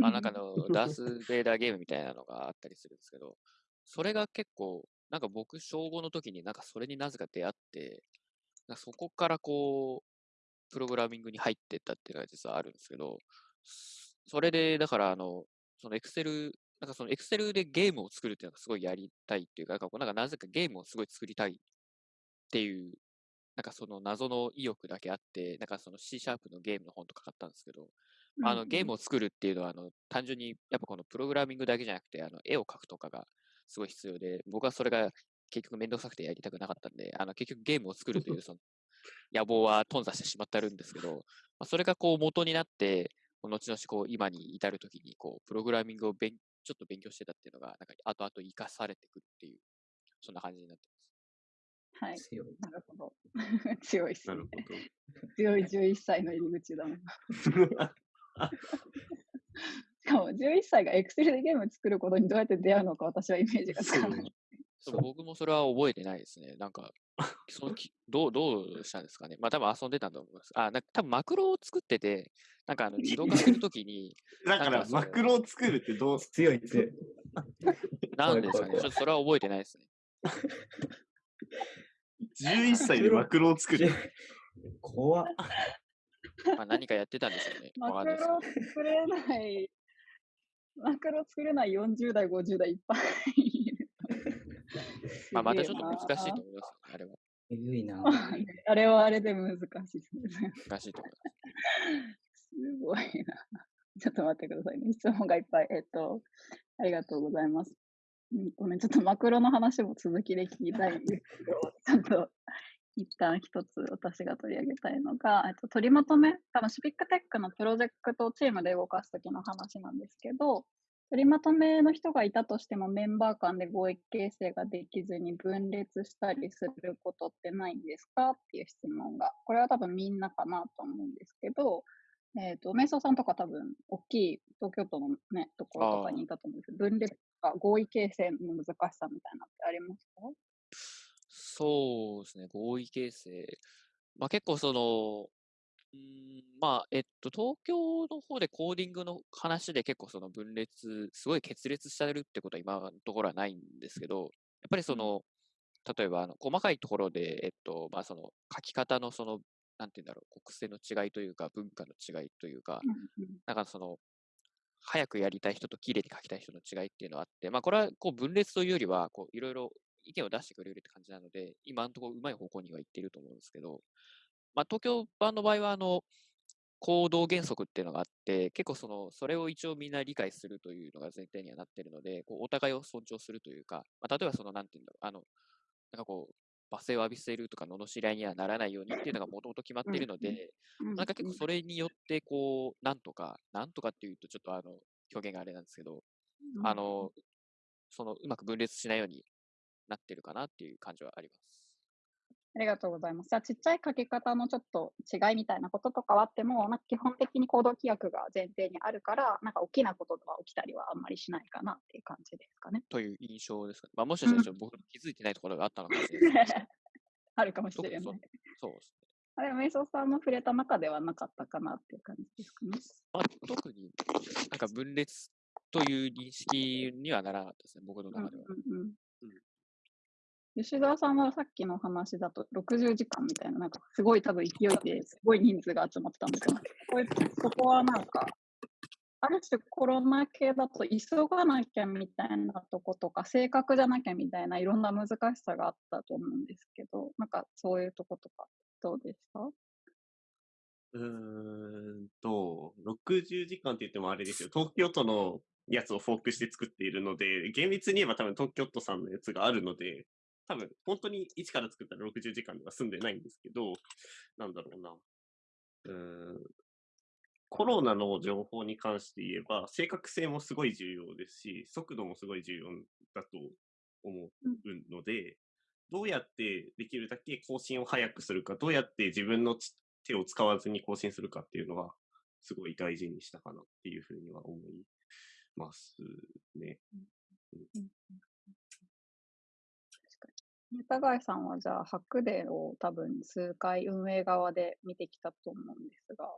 あなんかのダース・ベイダーゲームみたいなのがあったりするんですけど、それが結構、なんか僕、小5の時になんかそれになぜか出会って、そこからこう、プログラミングに入ってったっていうのが実はあるんですけど、それで、だから、あの、そのエクセル、なんかそのエクセルでゲームを作るっていうのがすごいやりたいっていうか、なんかなんかなぜかゲームをすごい作りたいっていうなんかその謎の意欲だけあって、なんかその C シャープのゲームの本とか買ったんですけど、あのゲームを作るっていうのはあの単純にやっぱこのプログラミングだけじゃなくてあの絵を描くとかがすごい必要で、僕はそれが結局めんどくさくてやりたくなかったんで、あの結局ゲームを作るというその野望は頓挫してしまってるんですけど、まあ、それがこう元になって、後々こう今に至るときにこうプログラミングをちょっと勉強してたっていうのが、なんか後々生かされてくるっていう、そんな感じになってます。はい。強い。なるほど。強いっすね。強い11歳の入り口だもん。しかも11歳がエクセルでゲーム作ることにどうやって出会うのか私はイメージがつかない。そう僕もそれは覚えてないですね。なんか、そのきどうどうしたんですかね。まあ多分遊んでたと思います。あ、なんか多分マクロを作ってて、なんかあの自動化するときに。だからマクロを作るってどう強い強い。なんですかね。ちょっとそれは覚えてないですね。11歳でマクロを作る。怖っ。まあ何かやってたんでしょうね。マクロ作れない、マクロ作れない40代、50代いっぱい。まあまたちょっと難しいと思います、あれは。えぐいな。あれはあれで難しいですね。難しいと思います。すごいな。ちょっと待ってくださいね。質問がいっぱい。えっと、ありがとうございます。うんごめん、ちょっとマクロの話も続きで聞きたいんですけど、ちゃんと一旦一つ私が取り上げたいのが、えっと、取りまとめ、多分シビックテックのプロジェクトチームで動かすときの話なんですけど、取りまとめの人がいたとしてもメンバー間で合意形成ができずに分裂したりすることってないんですか？っていう質問が。これは多分みんなかなと思うんですけど、えっ、ー、と、瞑想さんとか多分、大きい東京都のね、ところとかにいたと思うんですけど、分裂か合意形成の難しさみたいなってありますか？そうですね、合意形成。まあ結構その、まあ、えっと、東京の方でコーディングの話で結構その分裂、すごい決裂されるってことは今のところはないんですけど、やっぱりその、例えばあの細かいところで、えっと、まあその書き方のその、なんて言うんだろう、国性の違いというか、文化の違いというか、なんかその、早くやりたい人と綺麗に書きたい人の違いっていうのはあって、まあこれはこう分裂というよりは、こういろいろ意見を出してくれるって感じなので、今のところうまい方向には行っていると思うんですけど、まあ東京版の場合は、あの、行動原則っていうのがあって、結構その、それを一応みんな理解するというのが前提にはなっているので、こうお互いを尊重するというか、まあ、例えばその、なんていうんだろう、あの、なんかこう、罵声を浴びせるとか、罵り合いにはならないようにっていうのがもともと決まっているので、なんか結構それによって、こう、なんとか、なんとかっていうと、ちょっとあの、表現があれなんですけど、あの、その、うまく分裂しないようになってるかなっていう感じはあります。ありがとうございます。じゃあ、ちっちゃい書き方のちょっと違いみたいなこととかはあっても、なんか基本的に行動規約が前提にあるから、なんか大きなことが起きたりはあんまりしないかなっていう感じですかね。という印象ですかね。まあ、もしかしたら僕気づいてないところがあったのかもしれない。あるかもしれない。そうそうですね。あれ、瞑想さんも触れた中ではなかったかなっていう感じですかね。まあ、特になんか分裂という認識にはならなかったですね、僕の中では。うんうんうん吉澤さんはさっきの話だと60時間みたいな、なんかすごい多分勢いですごい人数が集まったんですよ。これそこはなんか、ある種コロナ系だと急がなきゃみたいなとことか、正確じゃなきゃみたいないろんな難しさがあったと思うんですけど、なんかそういうとことかどうですかうーんと、60時間って言ってもあれですよ。東京都のやつをフォークして作っているので、厳密に言えば多分東京都さんのやつがあるので、多分本当に一から作ったら60時間では済んでないんですけど、なんだろうな。うんコロナの情報に関して言えば、正確性もすごい重要ですし、速度もすごい重要だと思うので、どうやってできるだけ更新を早くするか、どうやって自分の手を使わずに更新するかっていうのは、すごい大事にしたかなっていうふうには思いますね。うん田貝さんはじゃあ、ハックデーを多分数回運営側で見てきたと思うんですが、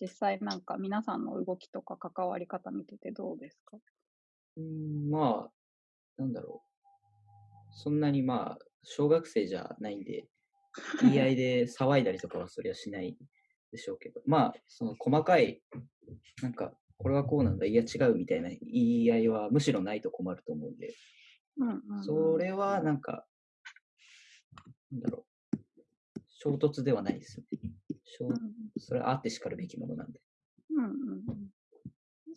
実際なんか皆さんの動きとか関わり方見ててどうですか？うん、まあ、なんだろう。そんなにまあ、小学生じゃないんで、言い合いで騒いだりとかはそりゃしないでしょうけど、まあ、その細かい、なんか、これはこうなんだ、いや違うみたいな言い合いはむしろないと困ると思うんで、うんうんうん、それはなんか、なんだろう、衝突ではないですよね。それはあってしかるべきものなんで。うんうん、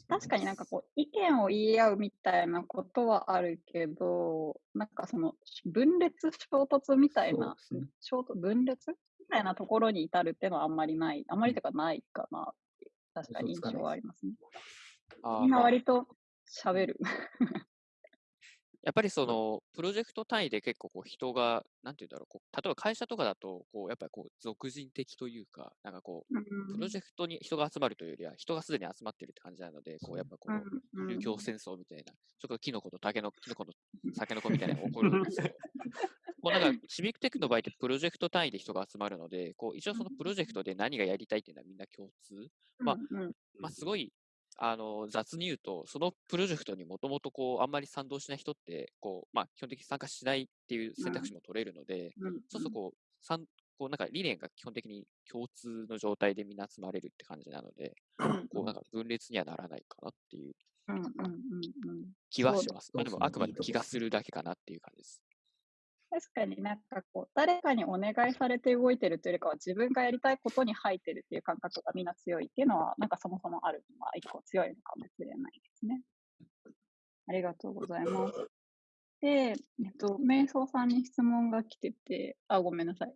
確かになんかこう、意見を言い合うみたいなことはあるけど、なんかその分裂衝突みたいな、ね、衝突分裂みたいなところに至るっていうのはあんまりない、あんまりとかないかなって確かに印象はありますね。みんな割と喋る。やっぱりその、プロジェクト単位で結構こう人が、なんて言うんだろう、こう例えば会社とかだと、こう、やっぱりこう、俗人的というか、なんかこう、プロジェクトに人が集まるというよりは、人がすでに集まってるって感じなので、こう、やっぱこう、流教戦争みたいな、ちょっとキノコと竹の、キノコの酒の子みたいなのが起こるんですけど、こうなんか、シビックテックの場合ってプロジェクト単位で人が集まるので、こう、一応そのプロジェクトで何がやりたいっていうのはみんな共通。まあ、まあ、すごいあの、雑に言うと、そのプロジェクトにもともとこう、あんまり賛同しない人って、こう、まあ、基本的に参加しないっていう選択肢も取れるので、うん、そうするとこう、んこうなんか理念が基本的に共通の状態でみんな集まれるって感じなので、こうなんか分裂にはならないかなっていう気はします。まあ、でもあくまでも気がするだけかなっていう感じです。確かになんかこう、誰かにお願いされて動いてるというよりかは、自分がやりたいことに入ってるっていう感覚がみんな強いっていうのは、なんかそもそもあるのは一個強いのかもしれないですね。ありがとうございます。で、えっと、瞑想さんに質問が来てて、あ、ごめんなさい。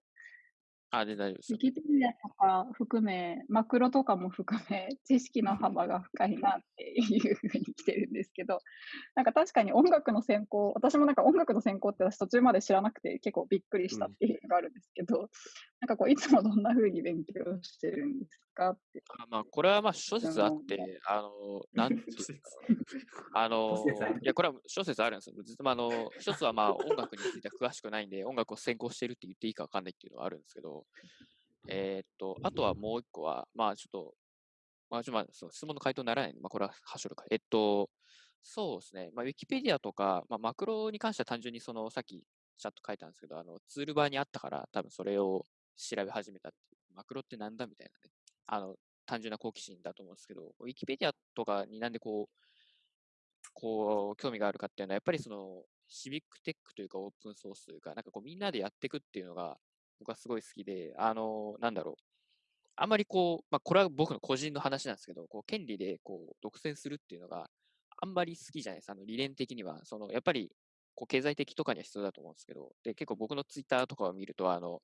あ、で大丈夫です。ウィキペディアとか含め、マクロとかも含め、知識の幅が深いなっていうふうに来てるんですけど、なんか確かに音楽の専攻、私もなんか音楽の専攻って私途中まで知らなくて結構びっくりしたっていうのがあるんですけど、うん、なんかこう、いつもどんなふうに勉強してるんですかって。あまあ、これはまあ諸説あって、あの、なんていうあの、いや、これは諸説あるんですよ。ずっとあの、一つはまあ音楽については詳しくないんで、音楽を専攻してるって言っていいかわかんないっていうのはあるんですけど、えー、っと、あとはもう一個は、まあちょっと、まあ、ちょまあ、その質問の回答にならないので、まあ、これははしょるか。えっと、そうですね。まあ、ウィキペディアとか、まあ、マクロに関しては単純にその、さっきちゃんと書いたんですけど、あの、ツールバーにあったから、多分それを調べ始めたっていう。マクロってなんだみたいなね。あの、単純な好奇心だと思うんですけど、ウィキペディアとかになんでこう、こう、興味があるかっていうのは、やっぱりその、シビックテックというかオープンソースというか、なんかこうみんなでやっていくっていうのが、僕はすごい好きで、あの、なんだろう。あんまりこう、まあ、これは僕の個人の話なんですけど、こう、権利でこう、独占するっていうのがあんまり好きじゃないです。あの、理念的には。その、やっぱり、こう、経済的とかには必要だと思うんですけど、で、結構僕のツイッターとかを見ると、あの、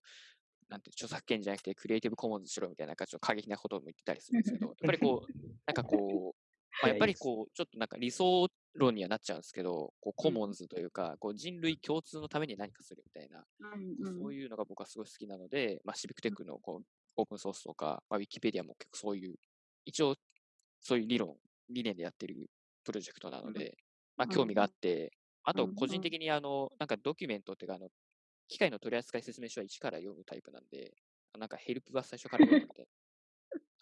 なんて、著作権じゃなくてクリエイティブコモンズしろみたいな、ちょっと過激なことも言ってたりするんですけど、やっぱりこう、なんかこう、まあ、やっぱりこう、ちょっとなんか理想論にはなっちゃうんですけど、こうコモンズというか、こう人類共通のために何かするみたいな、そういうのが僕はすごい好きなので、まあ、シビックテックのこうオープンソースとか、まあ、ウィキペディアも結構そういう、一応そういう理論、理念でやってるプロジェクトなので、まあ、興味があって、あと個人的にあの、なんかドキュメントっていうか、あの、機械の取扱説明書は1から読むタイプなんで、なんかヘルプは最初から読むので、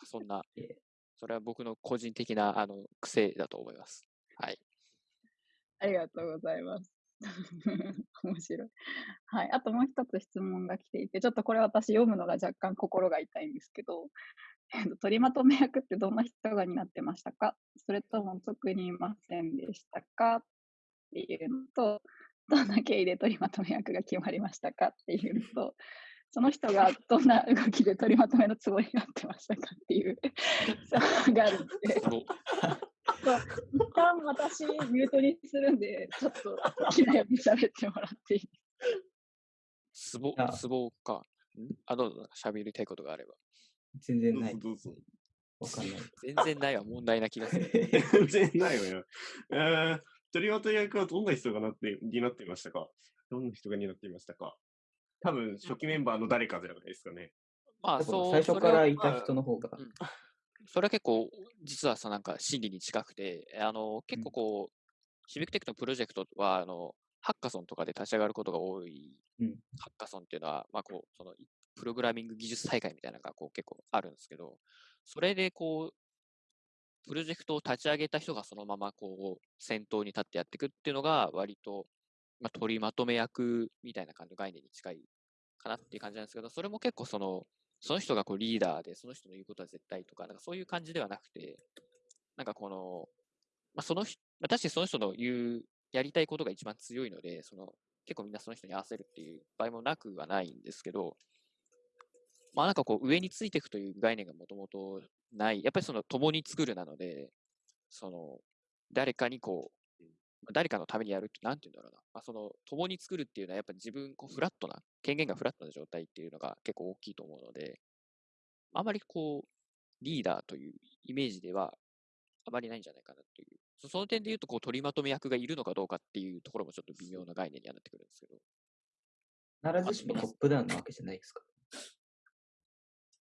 そんな、それは僕の個人的なあの癖だと思います。はい。ありがとうございます。面白い。はい。あともう一つ質問が来ていて、ちょっとこれ私読むのが若干心が痛いんですけど、えっと、取りまとめ役ってどんな人が担ってましたか？それとも特にいませんでしたか？っていうのと、どんな経緯で取りまとめ役が決まりましたか？っていうのと、その人がどんな動きで取りまとめのつもりになってましたか？っていう差があるんで、一旦私ミュートにするんで、ちょっと好きなように喋ってもらっていいツボ、ツボか。あ、どうぞ、喋りたいことがあれば。全然ない。どうぞ。わかんない。全然ないは問題な気がする。全然ないわよ。えー、鳥渡役はどんな人がなって担っていましたか？どんな人が担っていましたか？多分、初期メンバーの誰かじゃないですかね。まあ、そう。最初からいた人の方が。それは結構、実はさ、なんか心理に近くて、あの、結構こう、シビックテックのプロジェクトは、あの、ハッカソンとかで立ち上がることが多い、うん、ハッカソンっていうのは、まあこう、その、プログラミング技術大会みたいなのがこう結構あるんですけど、それでこう、プロジェクトを立ち上げた人がそのままこう、先頭に立ってやっていくっていうのが割と、まあ、取りまとめ役みたいな感じの概念に近いかなっていう感じなんですけど、それも結構その、その人がこうリーダーで、その人の言うことは絶対とか、なんかそういう感じではなくて、なんかこの、まあ、その人、まあ、確かにその人の言う、やりたいことが一番強いので、その、結構みんなその人に合わせるっていう場合もなくはないんですけど、まあなんかこう上についていくという概念がもともとない。やっぱりその共に作るなので、その誰かにこう、誰かのためにやるって、なんて言うんだろうな。まあ、その共に作るっていうのはやっぱり自分、こうフラットな、権限がフラットな状態っていうのが結構大きいと思うので、あまりこう、リーダーというイメージではあまりないんじゃないかなという。その点で言うと、こう、取りまとめ役がいるのかどうかっていうところもちょっと微妙な概念にはなってくるんですけど。必ずしもトップダウンなわけじゃないですか。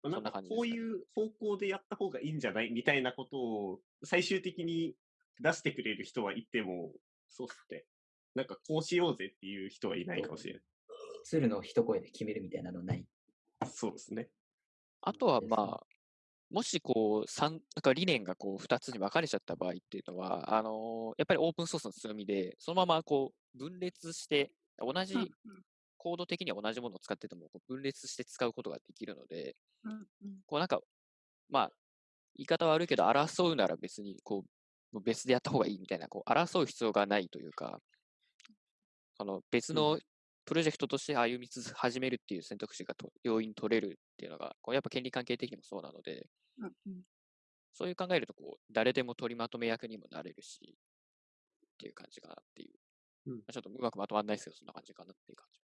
なんかこういう方向でやった方がいいんじゃないみたいなことを最終的に出してくれる人はいても、そうっすね。なんかこうしようぜっていう人はいないかもしれない。鶴の一声で決めるみたいなのない。そうですね。あとはまあ、もしこう、三、なんか理念がこう、二つに分かれちゃった場合っていうのは、あのー、やっぱりオープンソースの強みで、そのままこう、分裂して、同じ、コード的には同じものを使ってても、分裂して使うことができるので、こうなんか、まあ、言い方悪いけど、争うなら別に、こう、別でやった方がいいみたいな、こう、争う必要がないというか、その別のプロジェクトとして歩みつつ始めるっていう選択肢がと要因取れるっていうのが、こうやっぱ権利関係的にもそうなので、うんうん、そういう考えると、こう、誰でも取りまとめ役にもなれるし、っていう感じかなっていう。うん、ちょっとうまくまとまらないですけど、そんな感じかなっていう感じ。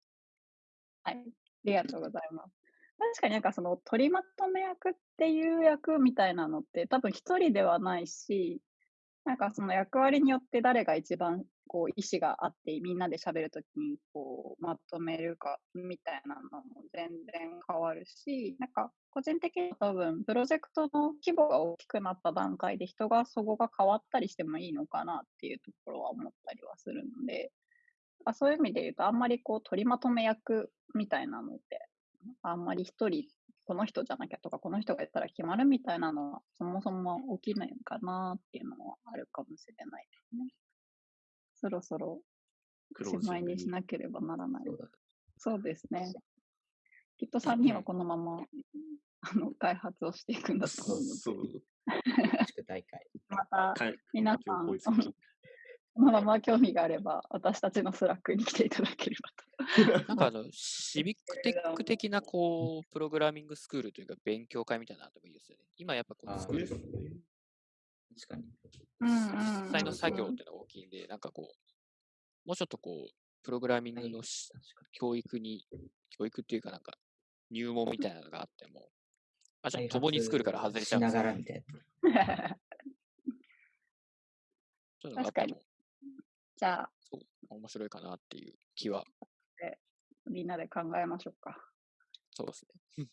はい。ありがとうございます。確かになんかその取りまとめ役っていう役みたいなのって多分一人ではないし、なんかその役割によって誰が一番こう意思があってみんなで喋るときにこうまとめるかみたいなのも全然変わるし、なんか個人的に多分プロジェクトの規模が大きくなった段階で人がそこが変わったりしてもいいのかなっていうところは思ったりはするので、そういう意味で言うとあんまりこう取りまとめ役みたいなのってあんまり一人この人じゃなきゃとか、この人がやったら決まるみたいなのは、そもそも起きないのかなっていうのはあるかもしれないですね。そろそろ、しまいにしなければならない。そうですね。きっと3人はこのまま、あの、開発をしていくんだと思うので。そう。大会。また、皆さん、このまま興味があれば、私たちの Slack に来ていただければと。なんかあの、シビックテック的な、こう、プログラミングスクールというか、勉強会みたいなのでもいいですよね。今やっぱこのスクール、確かに。実際の作業っていうのが大きいんで、なんかこう、もうちょっとこう、プログラミングの教育に、教育っていうかなんか、入門みたいなのがあっても、あ、ちょっと共に作るから外れちゃうんですよ。ながらみたいな。確かに。じゃあ、そう面白いかなっていう気は。みんなで考えましょうか。そうですね。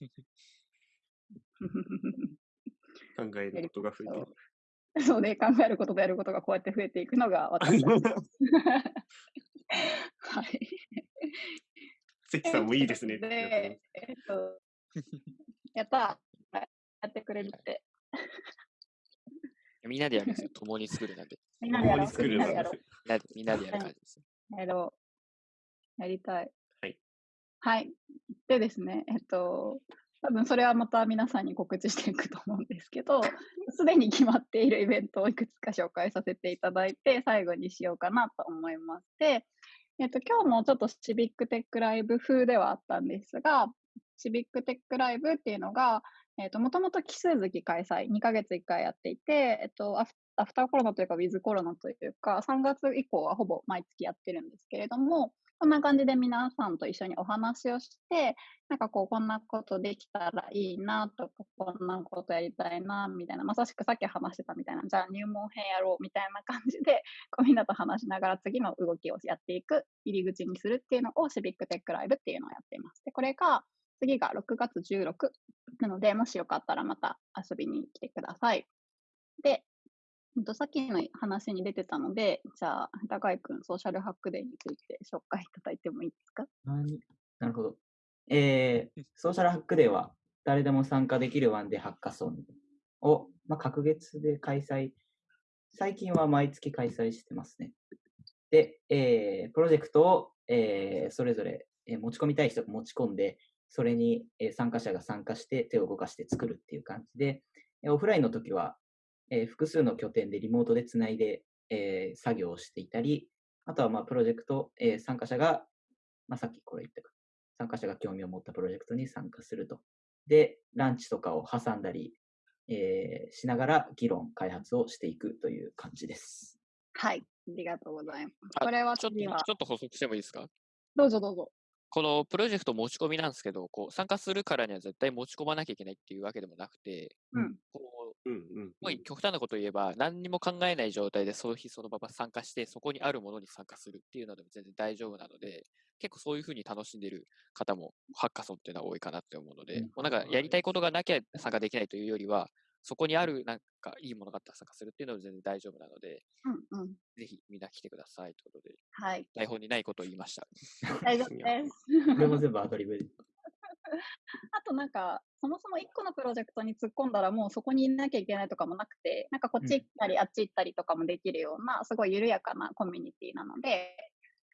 考えることが増えていく。そうね、考えることとやることがこうやって増えていくのが私 はい。関さんもいいですね。で、えっと、やったやってくれるって。みんなでやるんですよ。共に作るなんで。みんなでやる。みんなでやる感じです。やろう。やりたい。はい。はい。でですね、えっと、多分それはまた皆さんに告知していくと思うんですけど、すでに決まっているイベントをいくつか紹介させていただいて、最後にしようかなと思いまして、えっと、今日もちょっとシビックテックライブ風ではあったんですが、シビックテックライブっていうのが、えっ、と、もともと奇数月開催、2ヶ月1回やっていて、えっ、と、アフアフターコロナというか、ウィズコロナというか、3月以降はほぼ毎月やってるんですけれども、こんな感じで皆さんと一緒にお話をして、なんかこう、こんなことできたらいいなとか、こんなことやりたいな、みたいな、まさしくさっき話してたみたいな、じゃあ入門編やろうみたいな感じで、こうみんなと話しながら次の動きをやっていく、入り口にするっていうのをシビックテックライブっていうのをやっています。で、これが、次が6月16なので、もしよかったらまた遊びに来てください。で、さっきの話に出てたので、じゃあ、高井君、ソーシャルハックデーについて紹介いただいてもいいですか？なるほど。えー、ソーシャルハックデーは、誰でも参加できるワンデーハッカソンを、まあ、隔月で開催、最近は毎月開催してますね。で、えー、プロジェクトを、えー、それぞれ、えー、持ち込みたい人が持ち込んで、それに、えー、参加者が参加して手を動かして作るっていう感じで、オフラインの時はえー、複数の拠点でリモートでつないで、えー、作業をしていたり、あとはまあプロジェクト、えー、参加者が、まあ、さっきこれ言ったか、参加者が興味を持ったプロジェクトに参加すると。で、ランチとかを挟んだり、えー、しながら議論、開発をしていくという感じです。はい、ありがとうございます。これはちょっとちょっと補足してもいいですか？どうぞどうぞ。このプロジェクト持ち込みなんですけど、こう参加するからには絶対持ち込まなきゃいけないっていうわけでもなくて、うん、こうんうんうん、極端なことを言えば、何にも考えない状態でその日そのまま参加して、そこにあるものに参加するっていうのでも全然大丈夫なので、結構そういうふうに楽しんでる方もハッカソンっていうのは多いかなって思うので、うん、もうなんかやりたいことがなきゃ参加できないというよりは、そこにあるなんかいいものがあったら参加するっていうのは全然大丈夫なので、うんうん、ぜひみんな来てくださいということで、はい、台本にないことを言いました。大丈夫です。これも全部アドリブで。あとなんか、そもそも1個のプロジェクトに突っ込んだらもうそこにいなきゃいけないとかもなくて、なんかこっち行ったり、あっち行ったりとかもできるような、すごい緩やかなコミュニティなので、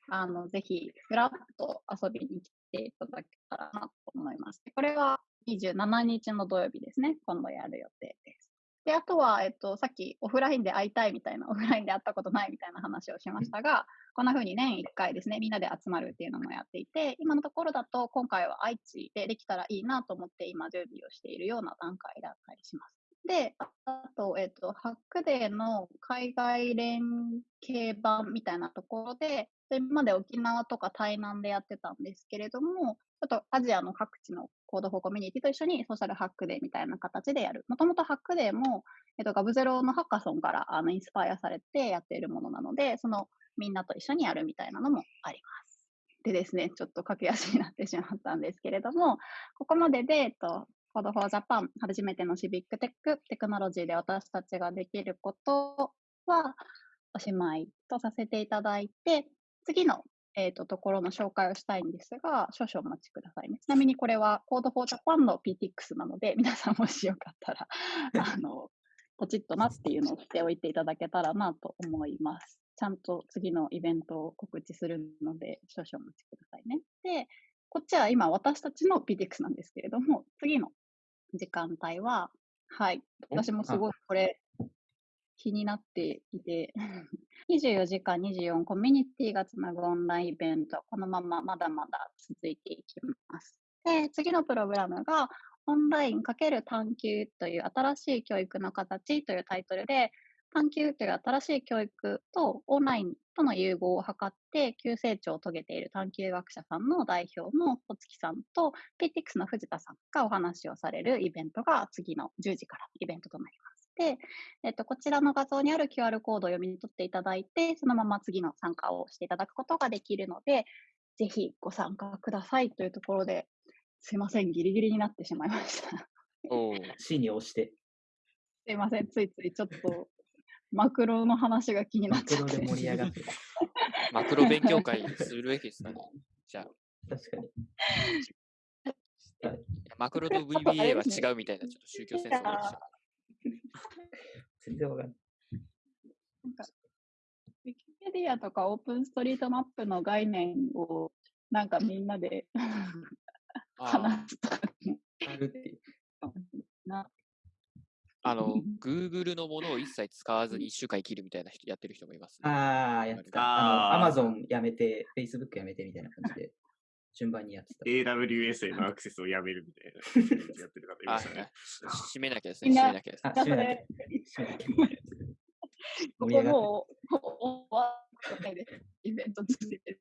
あの、ぜひ、ふらっと遊びに来ていただけたらなと思います。これは27日の土曜日ですね。今度やる予定です。で、あとは、えっと、さっきオフラインで会いたいみたいな、オフラインで会ったことないみたいな話をしましたが、こんな風に年1回ですね、みんなで集まるっていうのもやっていて、今のところだと、今回は愛知でできたらいいなと思って今準備をしているような段階だったりします。で、あと、えっと、ハックデーの海外連携版みたいなところで、今まで沖縄とか台南でやってたんですけれども、ちょっとアジアの各地の Code for コミュニティと一緒に Social Hack Day みたいな形でやる。もともと Hack Day も、えっと、 g0v のハッカソンからあのインスパイアされてやっているものなので、そのみんなと一緒にやるみたいなのもあります。でですね、ちょっと駆け足になってしまったんですけれども、ここまでで、えっと、 Code for Japan、初めてのシビックテック、テクノロジーで私たちができることは、おしまいとさせていただいて、次の、えーと、ところの紹介をしたいんですが、少々お待ちくださいね。ちなみにこれは Code for Japan の PTX なので、皆さんもしよかったら、あの、ポチッとなっていうのをしておいていただけたらなと思います。ちゃんと次のイベントを告知するので、少々お待ちくださいね。で、こっちは今私たちの PTX なんですけれども、次の時間帯は、はい、私もすごい。これ気になっていて、24時間24コミュニティがつなぐオンラインイベント、このまままだまだ続いていきます。で、次のプログラムが、オンライン×探求という新しい教育の形というタイトルで、探究という新しい教育とオンラインとの融合を図って急成長を遂げている探究学者さんの代表の小月さんと PTX の藤田さんがお話をされるイベントが次の10時からイベントとなります。で、えっと、こちらの画像にある QR コードを読み取っていただいて、そのまま次の参加をしていただくことができるので、ぜひご参加くださいというところで、すいません、ギリギリになってしまいました。お C に押して。すいません、ついついちょっとマクロの話が気になっちゃって。マクロで盛り上がって マクロ勉強会するべきですかね。じゃあ。確かに。マクロと VBA は違うみたいな、ちょっと宗教戦争が全然わかんない。なんか、ウィキペディアとかオープンストリートマップの概念をなんかみんなで 話すとか。あるっていう。なあの、Google のものを一切使わずに1週間生きるみたいな人やってる人もいます、ね。ああ、やってた。あの、Amazon やめて、Facebook やめてみたいな感じで。順番にやってた。AWS へのアクセスをやめるみたいな。やってる方いましたね。閉めなきゃですね。閉めなきゃですね。閉めなきゃ。ここもう、終わってです。イベント続いて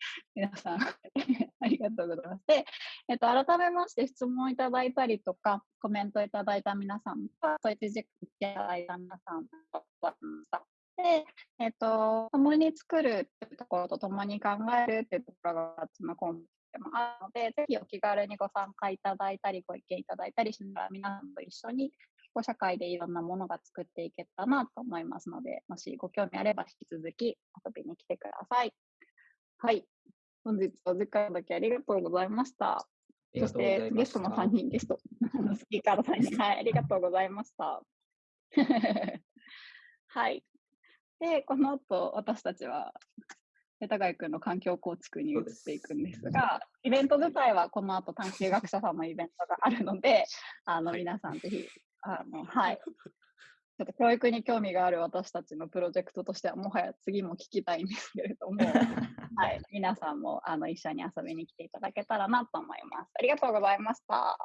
皆さん ありがとうございます。で、えっと、改めまして質問いただいたりとか、コメントいただいた皆さんとか、そういって時間いただいた皆さんと、ました。で、えっと、共に作るっていうところと共に考えるっていうところが2つのコンでもあるので、ぜひお気軽にご参加いただいたり、ご意見いただいたりしながら、皆さんと一緒に、社会でいろんなものが作っていけたらなと思いますので、もしご興味あれば引き続き遊びに来てください。はい。本日お時間だけありがとうございました。そしてゲストの3人、ゲスト、スピーカーの3人、はい、ありがとうございました。はい。で、この後、私たちは、高谷君の環境構築に移っていくんですが、イベント自体はこの後探究学者さんのイベントがあるので、あの、皆さんぜひ、あの、はい。ちょっと教育に興味がある私たちのプロジェクトとしては、もはや次も聞きたいんですけれども、はい、皆さんもあの一緒に遊びに来ていただけたらなと思います。ありがとうございました。